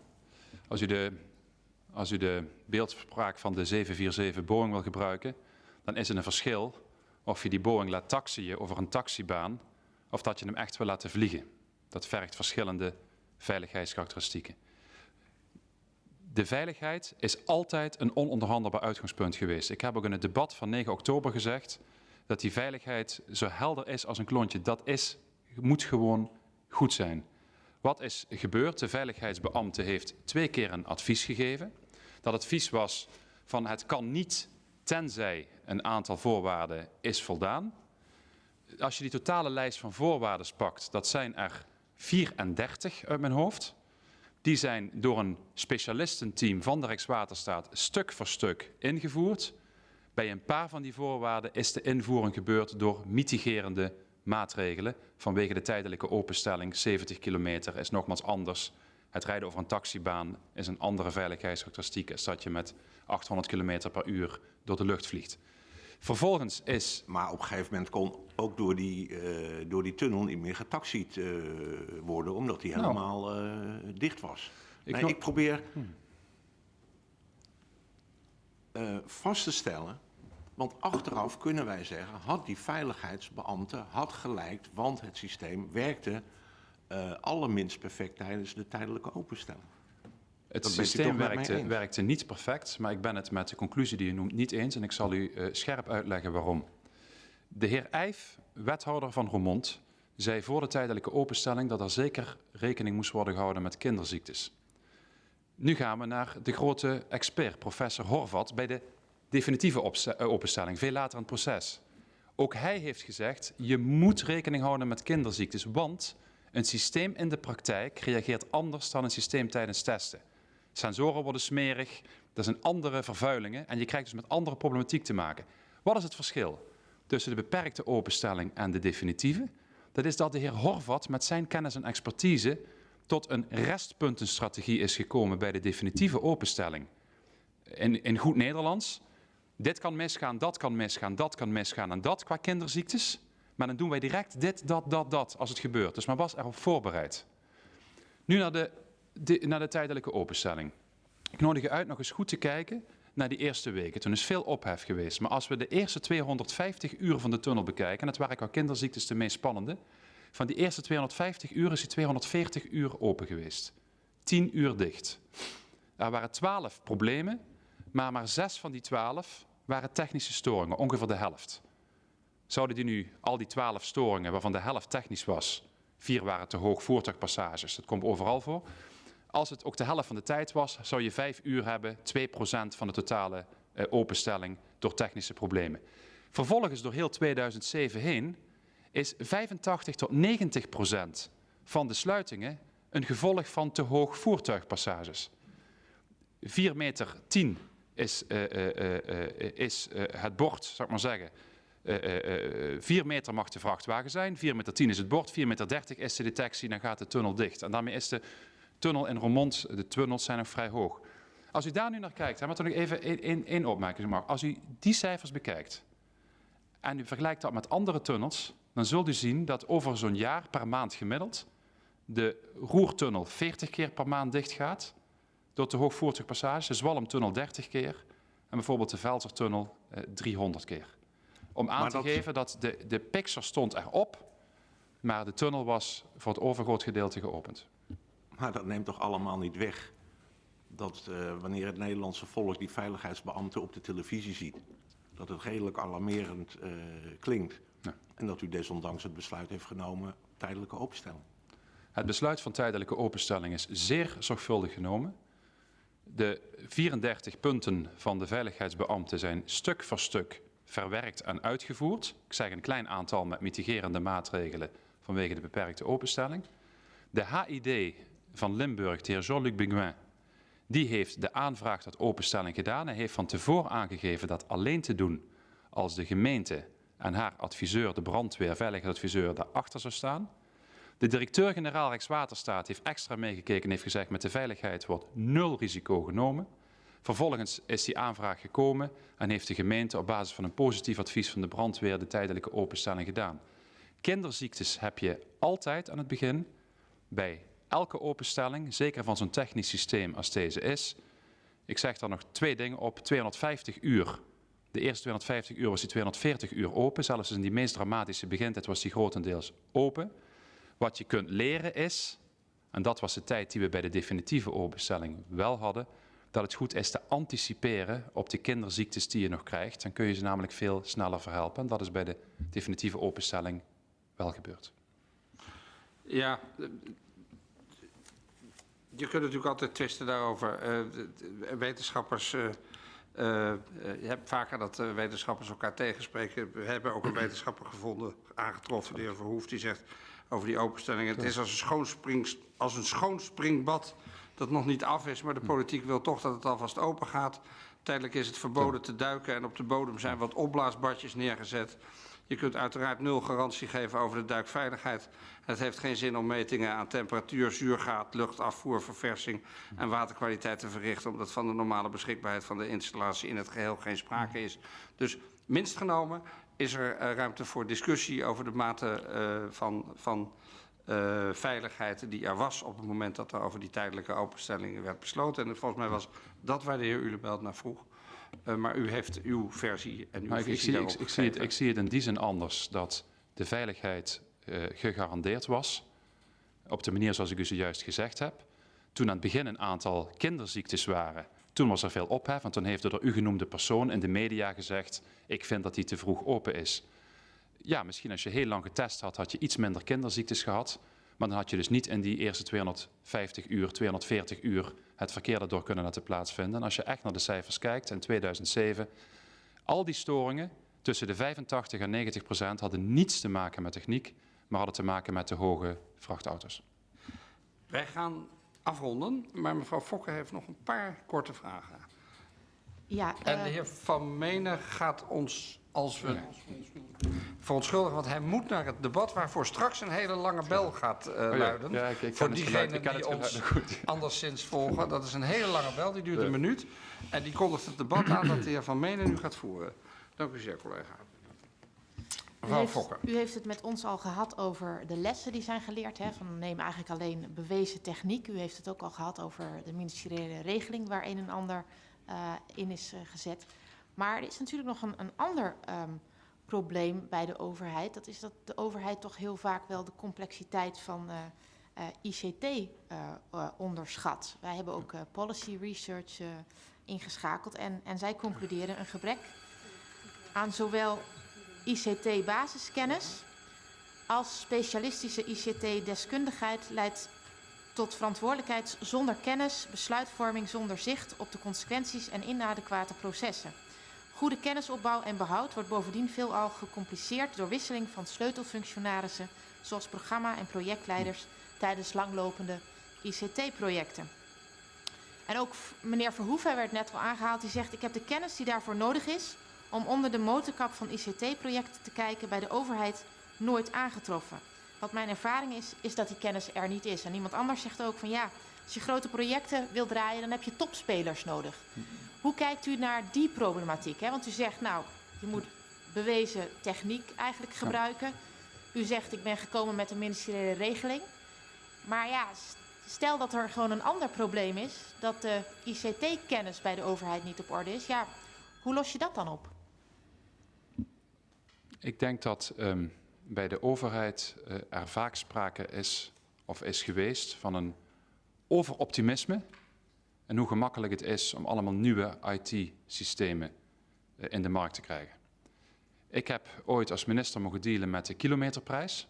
S2: Als u de, als u de beeldspraak van de 747 Boeing wil gebruiken, dan is er een verschil of je die Boeing laat taxiën over een taxibaan of dat je hem echt wil laten vliegen. Dat vergt verschillende veiligheidskarakteristieken. De veiligheid is altijd een ononderhandelbaar uitgangspunt geweest. Ik heb ook in het debat van 9 oktober gezegd dat die veiligheid zo helder is als een klontje. Dat is, moet gewoon goed zijn. Wat is gebeurd? De veiligheidsbeambte heeft twee keer een advies gegeven. Dat advies was van het kan niet tenzij een aantal voorwaarden is voldaan. Als je die totale lijst van voorwaarden pakt, dat zijn er 34 uit mijn hoofd. Die zijn door een specialistenteam van de Rijkswaterstaat stuk voor stuk ingevoerd. Bij een paar van die voorwaarden is de invoering gebeurd door mitigerende maatregelen. Vanwege de tijdelijke openstelling, 70 kilometer is nogmaals anders. Het rijden over een taxibaan is een andere veiligheidskarakteristiek als dat je met 800 kilometer per uur door de lucht vliegt. Vervolgens is...
S6: Maar op een gegeven moment kon ook door die, uh, door die tunnel niet meer getaxied uh, worden, omdat die nou. helemaal uh, dicht was. Ik, nee, ik probeer hmm. vast te stellen, want achteraf kunnen wij zeggen, had die veiligheidsbeambte had gelijk, want het systeem werkte allerminst perfect tijdens de tijdelijke openstelling.
S2: Het systeem werkte, werkte, niet perfect, maar ik ben het met de conclusie die u noemt niet eens en ik zal u uh, scherp uitleggen waarom. De heer Eijf, wethouder van Roermond, zei voor de tijdelijke openstelling dat er zeker rekening moest worden gehouden met kinderziektes. Nu gaan we naar de grote expert, professor Horvat, bij de definitieve eh, openstelling, veel later in het proces. Ook hij heeft gezegd, je moet rekening houden met kinderziektes, want een systeem in de praktijk reageert anders dan een systeem tijdens testen. Sensoren worden smerig, er zijn andere vervuilingen en je krijgt dus met andere problematiek te maken. Wat is het verschil tussen de beperkte openstelling en de definitieve? Dat is dat de heer Horvat met zijn kennis en expertise tot een restpuntenstrategie is gekomen bij de definitieve openstelling. In, in goed Nederlands, dit kan misgaan, dat kan misgaan, dat kan misgaan en dat qua kinderziektes. Maar dan doen wij direct dit, dat, dat, dat als het gebeurt. Dus men was erop voorbereid. Nu naar de de, naar de tijdelijke openstelling. Ik nodig je uit nog eens goed te kijken naar die eerste weken. Toen is veel ophef geweest. Maar als we de eerste 250 uur van de tunnel bekijken, en dat waren qua kinderziektes de meest spannende, van die eerste 250 uur is die 240 uur open geweest. 10 uur dicht. Er waren 12 problemen, maar maar 6 van die 12 waren technische storingen, ongeveer de helft. Zouden die nu al die 12 storingen, waarvan de helft technisch was, vier waren te hoog voertuigpassages, dat komt overal voor, als het ook de helft van de tijd was, zou je vijf uur hebben, 2% van de totale uh, openstelling door technische problemen. Vervolgens door heel 2007 heen is 85 tot 90% van de sluitingen een gevolg van te hoog voertuigpassages. 4 meter 10 is, uh, uh, is het bord, zou ik maar zeggen. 4 meter mag de vrachtwagen zijn, 4 meter 10 is het bord, 4 meter 30 is de detectie, dan gaat de tunnel dicht. En daarmee is de tunnel in Roermond, de tunnels zijn nog vrij hoog. Als u daar nu naar kijkt, maar toch nog even één opmerking. Als u die cijfers bekijkt en u vergelijkt dat met andere tunnels, dan zult u zien dat over zo'n jaar per maand gemiddeld de Roertunnel 40 keer per maand dicht gaat door te hoog voertuigpassage, de Zwalmtunnel 30 keer en bijvoorbeeld de Velsertunnel eh, 300 keer. Om aan te geven dat de, de pixel stond erop, maar de tunnel was voor het overgroot gedeelte geopend.
S6: Maar dat neemt toch allemaal niet weg dat uh, wanneer het Nederlandse volk die veiligheidsbeambten op de televisie ziet, dat het redelijk alarmerend uh, klinkt. Ja. En dat u desondanks het besluit heeft genomen tijdelijke openstelling.
S2: Het besluit van tijdelijke openstelling is zeer zorgvuldig genomen. De 34 punten van de veiligheidsbeambten zijn stuk voor stuk verwerkt en uitgevoerd. Ik zeg een klein aantal met mitigerende maatregelen vanwege de beperkte openstelling. De HID van Limburg, de heer Jean-Luc Beguin, die heeft de aanvraag tot openstelling gedaan. Hij heeft van tevoren aangegeven dat alleen te doen als de gemeente en haar adviseur, de brandweer, veiligheidsadviseur, daarachter zou staan. De directeur-generaal Rijkswaterstaat heeft extra meegekeken en heeft gezegd met de veiligheid wordt nul risico genomen. Vervolgens is die aanvraag gekomen en heeft de gemeente op basis van een positief advies van de brandweer de tijdelijke openstelling gedaan. Kinderziektes heb je altijd aan het begin bij elke openstelling, zeker van zo'n technisch systeem als deze is. Ik zeg daar nog twee dingen op. 250 uur De eerste 250 uur was die 240 uur open. Zelfs in die meest dramatische begintijd was die grotendeels open. Wat je kunt leren is, en dat was de tijd die we bij de definitieve openstelling wel hadden, dat het goed is te anticiperen op de kinderziektes die je nog krijgt. Dan kun je ze namelijk veel sneller verhelpen. En dat is bij de definitieve openstelling wel gebeurd.
S1: Ja, je kunt natuurlijk altijd twisten daarover. Uh, wetenschappers, uh, uh, je hebt vaker dat wetenschappers elkaar tegenspreken. We hebben ook een wetenschapper gevonden, aangetroffen, de heer Verhoef, die zegt over die openstelling. Het is als een, schoonspring, als een schoon springbad dat nog niet af is, maar de politiek wil toch dat het alvast open gaat. Tijdelijk is het verboden te duiken en op de bodem zijn wat opblaasbadjes neergezet. Je kunt uiteraard nul garantie geven over de duikveiligheid. Het heeft geen zin om metingen aan temperatuur, zuurgraad, luchtafvoer, verversing en waterkwaliteit te verrichten, omdat van de normale beschikbaarheid van de installatie in het geheel geen sprake is. Dus minst genomen is er uh, ruimte voor discussie over de mate uh, van, van uh, veiligheid die er was op het moment dat er over die tijdelijke openstelling werd besloten. En volgens mij was dat waar de heer Ulebelt naar vroeg. Uh, maar u heeft uw versie en uw
S2: maar
S1: visie
S2: ik, ik, zie, ik, zie het, ik zie het in die zin anders, dat de veiligheid uh, gegarandeerd was, op de manier zoals ik u zojuist gezegd heb. Toen aan het begin een aantal kinderziektes waren, toen was er veel ophef, want toen heeft de door u genoemde persoon in de media gezegd, ik vind dat die te vroeg open is. Ja, misschien als je heel lang getest had, had je iets minder kinderziektes gehad, maar dan had je dus niet in die eerste 250 uur, 240 uur het verkeer daardoor kunnen laten plaatsvinden. En als je echt naar de cijfers kijkt, in 2007, al die storingen tussen de 85 en 90 procent hadden niets te maken met techniek, maar hadden te maken met de hoge vrachtauto's.
S1: Wij gaan afronden, maar mevrouw Fokker heeft nog een paar korte vragen.
S3: Ja.
S1: En de heer Van Menen gaat ons, als we verontschuldigen, want hij moet naar het debat waarvoor straks een hele lange bel gaat uh, luiden.
S2: Ja, ik, ik
S1: voor diegenen die ons goed. anderszins volgen. Dat is een hele lange bel, die duurt een minuut. En die kondigt het debat aan dat de heer Van Menen nu gaat voeren. Dank u zeer, collega.
S3: U heeft, u heeft, het met ons al gehad over de lessen die zijn geleerd. Hè, van neem eigenlijk alleen bewezen techniek. U heeft het ook al gehad over de ministeriële regeling waar een en ander uh, in is uh, gezet. Maar er is natuurlijk nog een, een ander um, probleem bij de overheid. Dat is dat de overheid toch heel vaak wel de complexiteit van uh, uh, ICT onderschat. Wij hebben ook policy research ingeschakeld en, en zij concluderen een gebrek aan zowel ICT-basiskennis als specialistische ICT-deskundigheid leidt tot verantwoordelijkheid zonder kennis, besluitvorming zonder zicht op de consequenties en inadequate processen. Goede kennisopbouw en behoud wordt bovendien veelal gecompliceerd door wisseling van sleutelfunctionarissen, zoals programma- en projectleiders tijdens langlopende ICT-projecten. En ook meneer Verhoeven werd net al aangehaald, die zegt ik heb de kennis die daarvoor nodig is om onder de motorkap van ICT-projecten te kijken bij de overheid nooit aangetroffen. Wat mijn ervaring is, is dat die kennis er niet is. En iemand anders zegt ook van ja, als je grote projecten wil draaien, dan heb je topspelers nodig. Hoe kijkt u naar die problematiek? Hè? Want u zegt, nou, je moet bewezen techniek eigenlijk gebruiken. U zegt, ik ben gekomen met een ministeriële regeling. Maar ja, stel dat er gewoon een ander probleem is, dat de ICT-kennis bij de overheid niet op orde is. Ja, hoe los je dat dan op?
S2: Ik denk dat um, bij de overheid uh, er vaak sprake is, of is geweest, van een overoptimisme en hoe gemakkelijk het is om allemaal nieuwe IT-systemen uh, in de markt te krijgen. Ik heb ooit als minister mogen dealen met de kilometerprijs.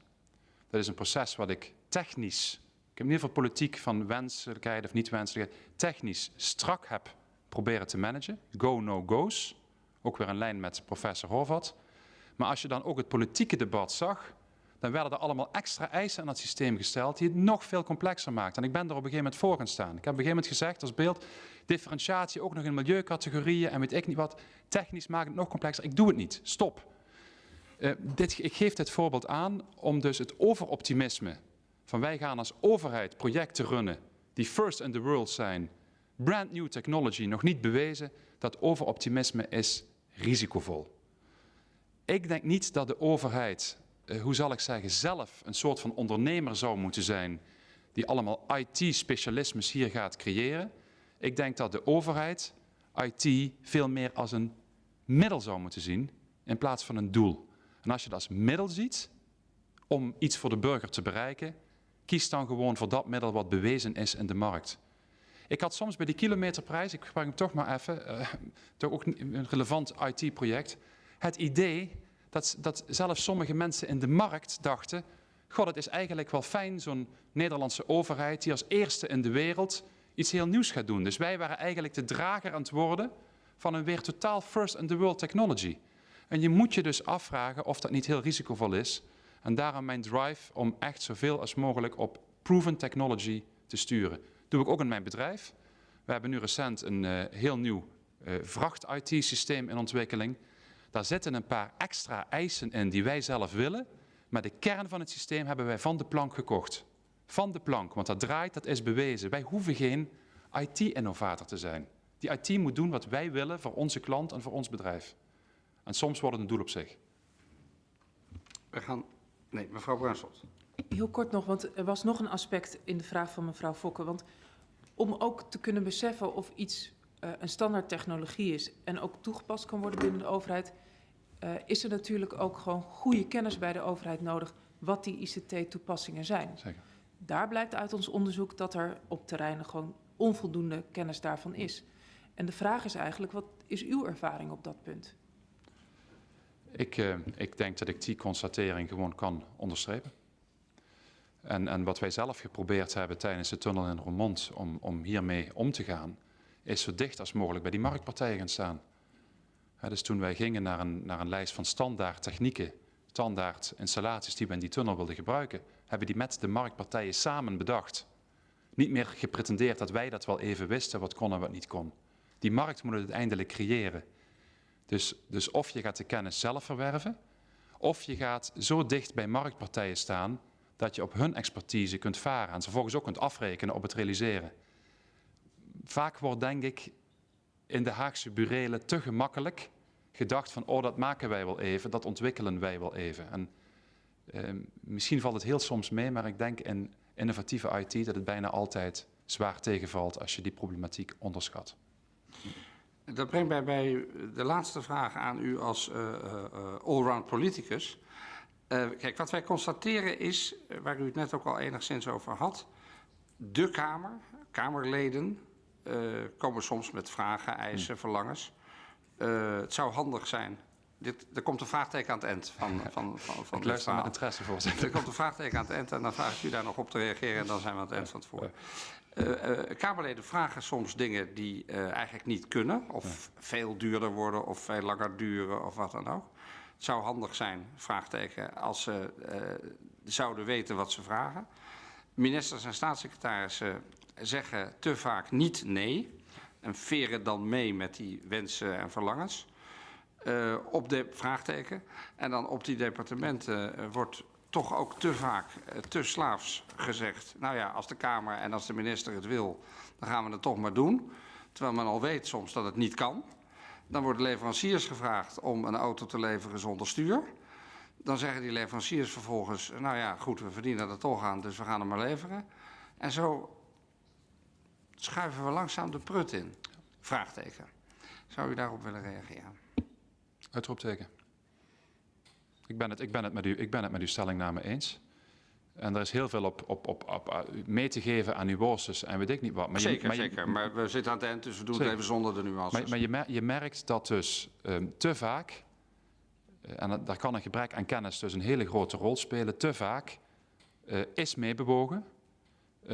S2: Dat is een proces wat ik technisch, ik heb in ieder geval politiek van wenselijkheid of niet wenselijkheid, technisch strak heb proberen te managen. Go, no go's. Ook weer in lijn met professor Horvat. Maar als je dan ook het politieke debat zag, dan werden er allemaal extra eisen aan het systeem gesteld die het nog veel complexer maakt. En ik ben er op een gegeven moment voor gaan staan. Ik heb op een gegeven moment gezegd als beeld, differentiatie ook nog in milieucategorieën en weet ik niet wat, technisch maakt het nog complexer. Ik doe het niet, stop. Uh, dit, ik geef dit voorbeeld aan om dus het overoptimisme van wij gaan als overheid projecten runnen die first in the world zijn, brand new technology, nog niet bewezen, dat overoptimisme is risicovol. Ik denk niet dat de overheid uh, hoe zal ik zeggen, zelf een soort van ondernemer zou moeten zijn die allemaal IT-specialismes hier gaat creëren. Ik denk dat de overheid IT veel meer als een middel zou moeten zien in plaats van een doel. En als je dat als middel ziet om iets voor de burger te bereiken, kies dan gewoon voor dat middel wat bewezen is in de markt. Ik had soms bij die kilometerprijs, ik gebruik hem toch maar even, uh, toch ook een relevant IT-project, het idee dat, dat zelfs sommige mensen in de markt dachten, god, het is eigenlijk wel fijn, zo'n Nederlandse overheid die als eerste in de wereld iets heel nieuws gaat doen. Dus wij waren eigenlijk de drager aan het worden van een weer totaal first in the world technology. En je moet je dus afvragen of dat niet heel risicovol is. En daarom mijn drive om echt zoveel als mogelijk op proven technology te sturen. doe ik ook in mijn bedrijf. We hebben nu recent een uh, heel nieuw uh, vracht-IT-systeem in ontwikkeling. Daar zitten een paar extra eisen in die wij zelf willen. Maar de kern van het systeem hebben wij van de plank gekocht. Van de plank, want dat draait, dat is bewezen. Wij hoeven geen IT-innovator te zijn. Die IT moet doen wat wij willen voor onze klant en voor ons bedrijf. En soms wordt het een doel op zich.
S1: We gaan... Nee, mevrouw Bruinslot.
S4: Heel kort nog, want er was nog een aspect in de vraag van mevrouw Fokke. Want om ook te kunnen beseffen of iets uh, een standaard technologie is en ook toegepast kan worden binnen de overheid, uh, is er natuurlijk ook gewoon goede kennis bij de overheid nodig wat die ICT-toepassingen zijn.
S2: Zeker.
S4: Daar blijkt uit ons onderzoek dat er op terreinen gewoon onvoldoende kennis daarvan is. En de vraag is eigenlijk, wat is uw ervaring op dat punt?
S2: Ik, uh, ik denk dat ik die constatering gewoon kan onderstrepen. En, en wat wij zelf geprobeerd hebben tijdens de tunnel in Roermond om, om hiermee om te gaan, is zo dicht als mogelijk bij die marktpartijen gaan staan. Dus toen wij gingen naar een, naar een lijst van standaard technieken, standaard installaties die we in die tunnel wilden gebruiken, hebben die met de marktpartijen samen bedacht. Niet meer gepretendeerd dat wij dat wel even wisten, wat kon en wat niet kon. Die markt moet het uiteindelijk creëren. Dus, dus of je gaat de kennis zelf verwerven, of je gaat zo dicht bij marktpartijen staan dat je op hun expertise kunt varen en ze vervolgens ook kunt afrekenen op het realiseren. Vaak wordt denk ik in de Haagse burelen te gemakkelijk gedacht van oh dat maken wij wel even, dat ontwikkelen wij wel even. En eh, misschien valt het heel soms mee, maar ik denk in innovatieve IT dat het bijna altijd zwaar tegenvalt als je die problematiek onderschat.
S1: Dat brengt mij bij de laatste vraag aan u als uh, uh, allround politicus. Kijk, wat wij constateren is, waar u het net ook al enigszins over had, de Kamer, Kamerleden, komen soms met vragen, eisen, hm. verlangens. Uh, het zou handig zijn. Dit, er komt een vraagteken aan het eind van, van, van, van
S2: Ik luister met interesse, voorzitter.
S1: Er komt een vraagteken aan het eind en dan vraag ik u daar nog op te reageren en dan zijn we aan het eind van het voor. Uh, uh, Kamerleden vragen soms dingen die uh, eigenlijk niet kunnen, of ja. veel duurder worden, of veel langer duren, of wat dan ook. Het zou handig zijn, vraagteken, als ze zouden weten wat ze vragen. Ministers en staatssecretarissen zeggen te vaak niet nee en veren dan mee met die wensen en verlangens. Uh, op de vraagteken. En dan op die departementen uh, wordt toch ook te vaak, uh, te slaafs gezegd. Nou ja, als de Kamer en als de minister het wil, dan gaan we het toch maar doen. Terwijl men al weet soms dat het niet kan. Dan worden leveranciers gevraagd om een auto te leveren zonder stuur. Dan zeggen die leveranciers vervolgens, nou ja, goed, we verdienen er toch aan, dus we gaan hem maar leveren. En zo schuiven we langzaam de prut in. Vraagteken. Zou u daarop willen reageren?
S2: Uitroepteken. Ik ben het, ik ben het, met, u, ik ben het met uw stellingname eens. En er is heel veel op, op, op, op mee te geven aan nuances en weet ik niet wat.
S1: Maar zeker, je, maar zeker. Maar we zitten aan het eind, dus we doen zeker. het even zonder de nuances.
S2: Maar, maar je, mer je, merkt dat dus um, te vaak, uh, en daar kan een gebrek aan kennis dus een hele grote rol spelen, te vaak uh, is meebewogen,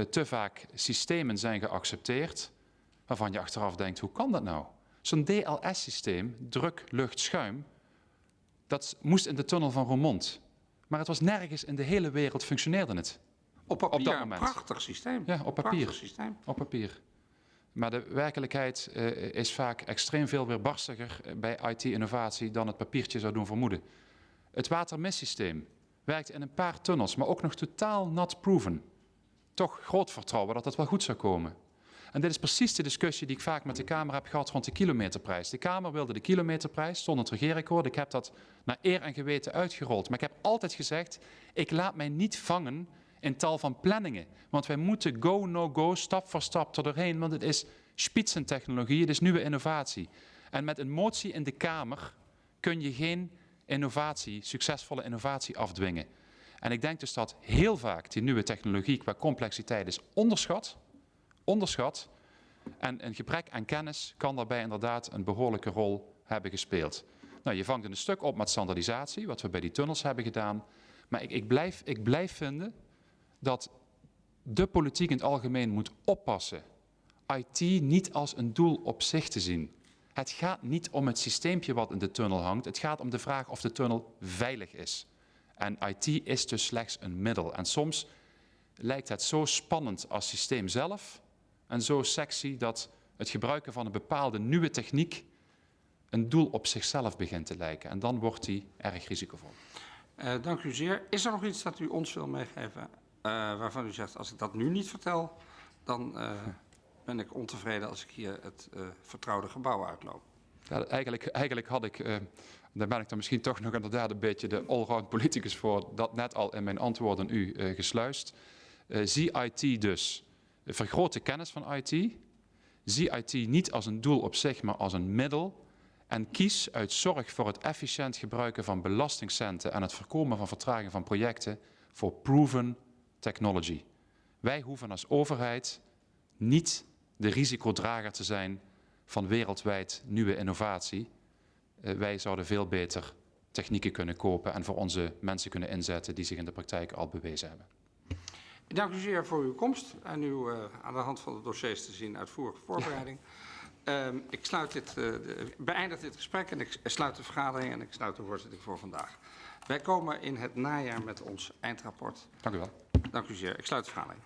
S2: te vaak systemen zijn geaccepteerd, waarvan je achteraf denkt, hoe kan dat nou? Zo'n DLS-systeem, druk, lucht, schuim, dat moest in de tunnel van Roermond. Maar het was nergens in de hele wereld functioneerde het.
S1: Op papier, op dat moment. een prachtig systeem.
S2: Ja, op papier. Systeem. Op papier. Maar de werkelijkheid uh, is vaak extreem veel weerbarstiger bij IT-innovatie dan het papiertje zou doen vermoeden. Het watermissysteem werkt in een paar tunnels, maar ook nog totaal not proven. Toch groot vertrouwen dat het wel goed zou komen. En dit is precies de discussie die ik vaak met de Kamer heb gehad rond de kilometerprijs. De Kamer wilde de kilometerprijs, stond het regeerakkoord. Ik heb dat naar eer en geweten uitgerold. Maar ik heb altijd gezegd, ik laat mij niet vangen in tal van planningen. Want wij moeten go, no go, stap voor stap er doorheen. Want het is spitsentechnologie, het is nieuwe innovatie. En met een motie in de Kamer kun je geen innovatie, succesvolle innovatie afdwingen. En ik denk dus dat heel vaak die nieuwe technologie qua complexiteit is onderschat. Onderschat. En een gebrek aan kennis kan daarbij inderdaad een behoorlijke rol hebben gespeeld. Nou, je vangt een stuk op met standaardisatie, wat we bij die tunnels hebben gedaan. Maar ik, ik, blijf, ik blijf vinden dat de politiek in het algemeen moet oppassen IT niet als een doel op zich te zien. Het gaat niet om het systeempje wat in de tunnel hangt. Het gaat om de vraag of de tunnel veilig is. En IT is dus slechts een middel. En soms lijkt het zo spannend als systeem zelf en zo sexy dat het gebruiken van een bepaalde nieuwe techniek een doel op zichzelf begint te lijken. En dan wordt die erg risicovol.
S1: Uh, dank u zeer. Is er nog iets dat u ons wil meegeven uh, waarvan u zegt, als ik dat nu niet vertel, dan uh, ben ik ontevreden als ik hier het vertrouwde gebouw uitloop?
S2: Ja, eigenlijk, eigenlijk had ik, daar ben ik dan misschien toch nog inderdaad een beetje de allround politicus voor, dat net al in mijn antwoorden u gesluist. zie IT dus, vergroot de kennis van IT, zie IT niet als een doel op zich, maar als een middel en kies uit zorg voor het efficiënt gebruiken van belastingcenten en het voorkomen van vertraging van projecten voor proven technology. Wij hoeven als overheid niet de risicodrager te zijn van wereldwijd nieuwe innovatie. Uh, wij zouden veel beter technieken kunnen kopen en voor onze mensen kunnen inzetten die zich in de praktijk al bewezen hebben.
S1: Ik dank u zeer voor uw komst en uw uh, aan de hand van de dossiers te zien uitvoerige voorbereiding. Um, ik sluit dit, uh, de, beëindig dit gesprek en ik sluit de vergadering en ik sluit de voorzitting voor vandaag. Wij komen in het najaar met ons eindrapport.
S2: Dank u wel.
S1: Dank u zeer. Ik sluit de vergadering.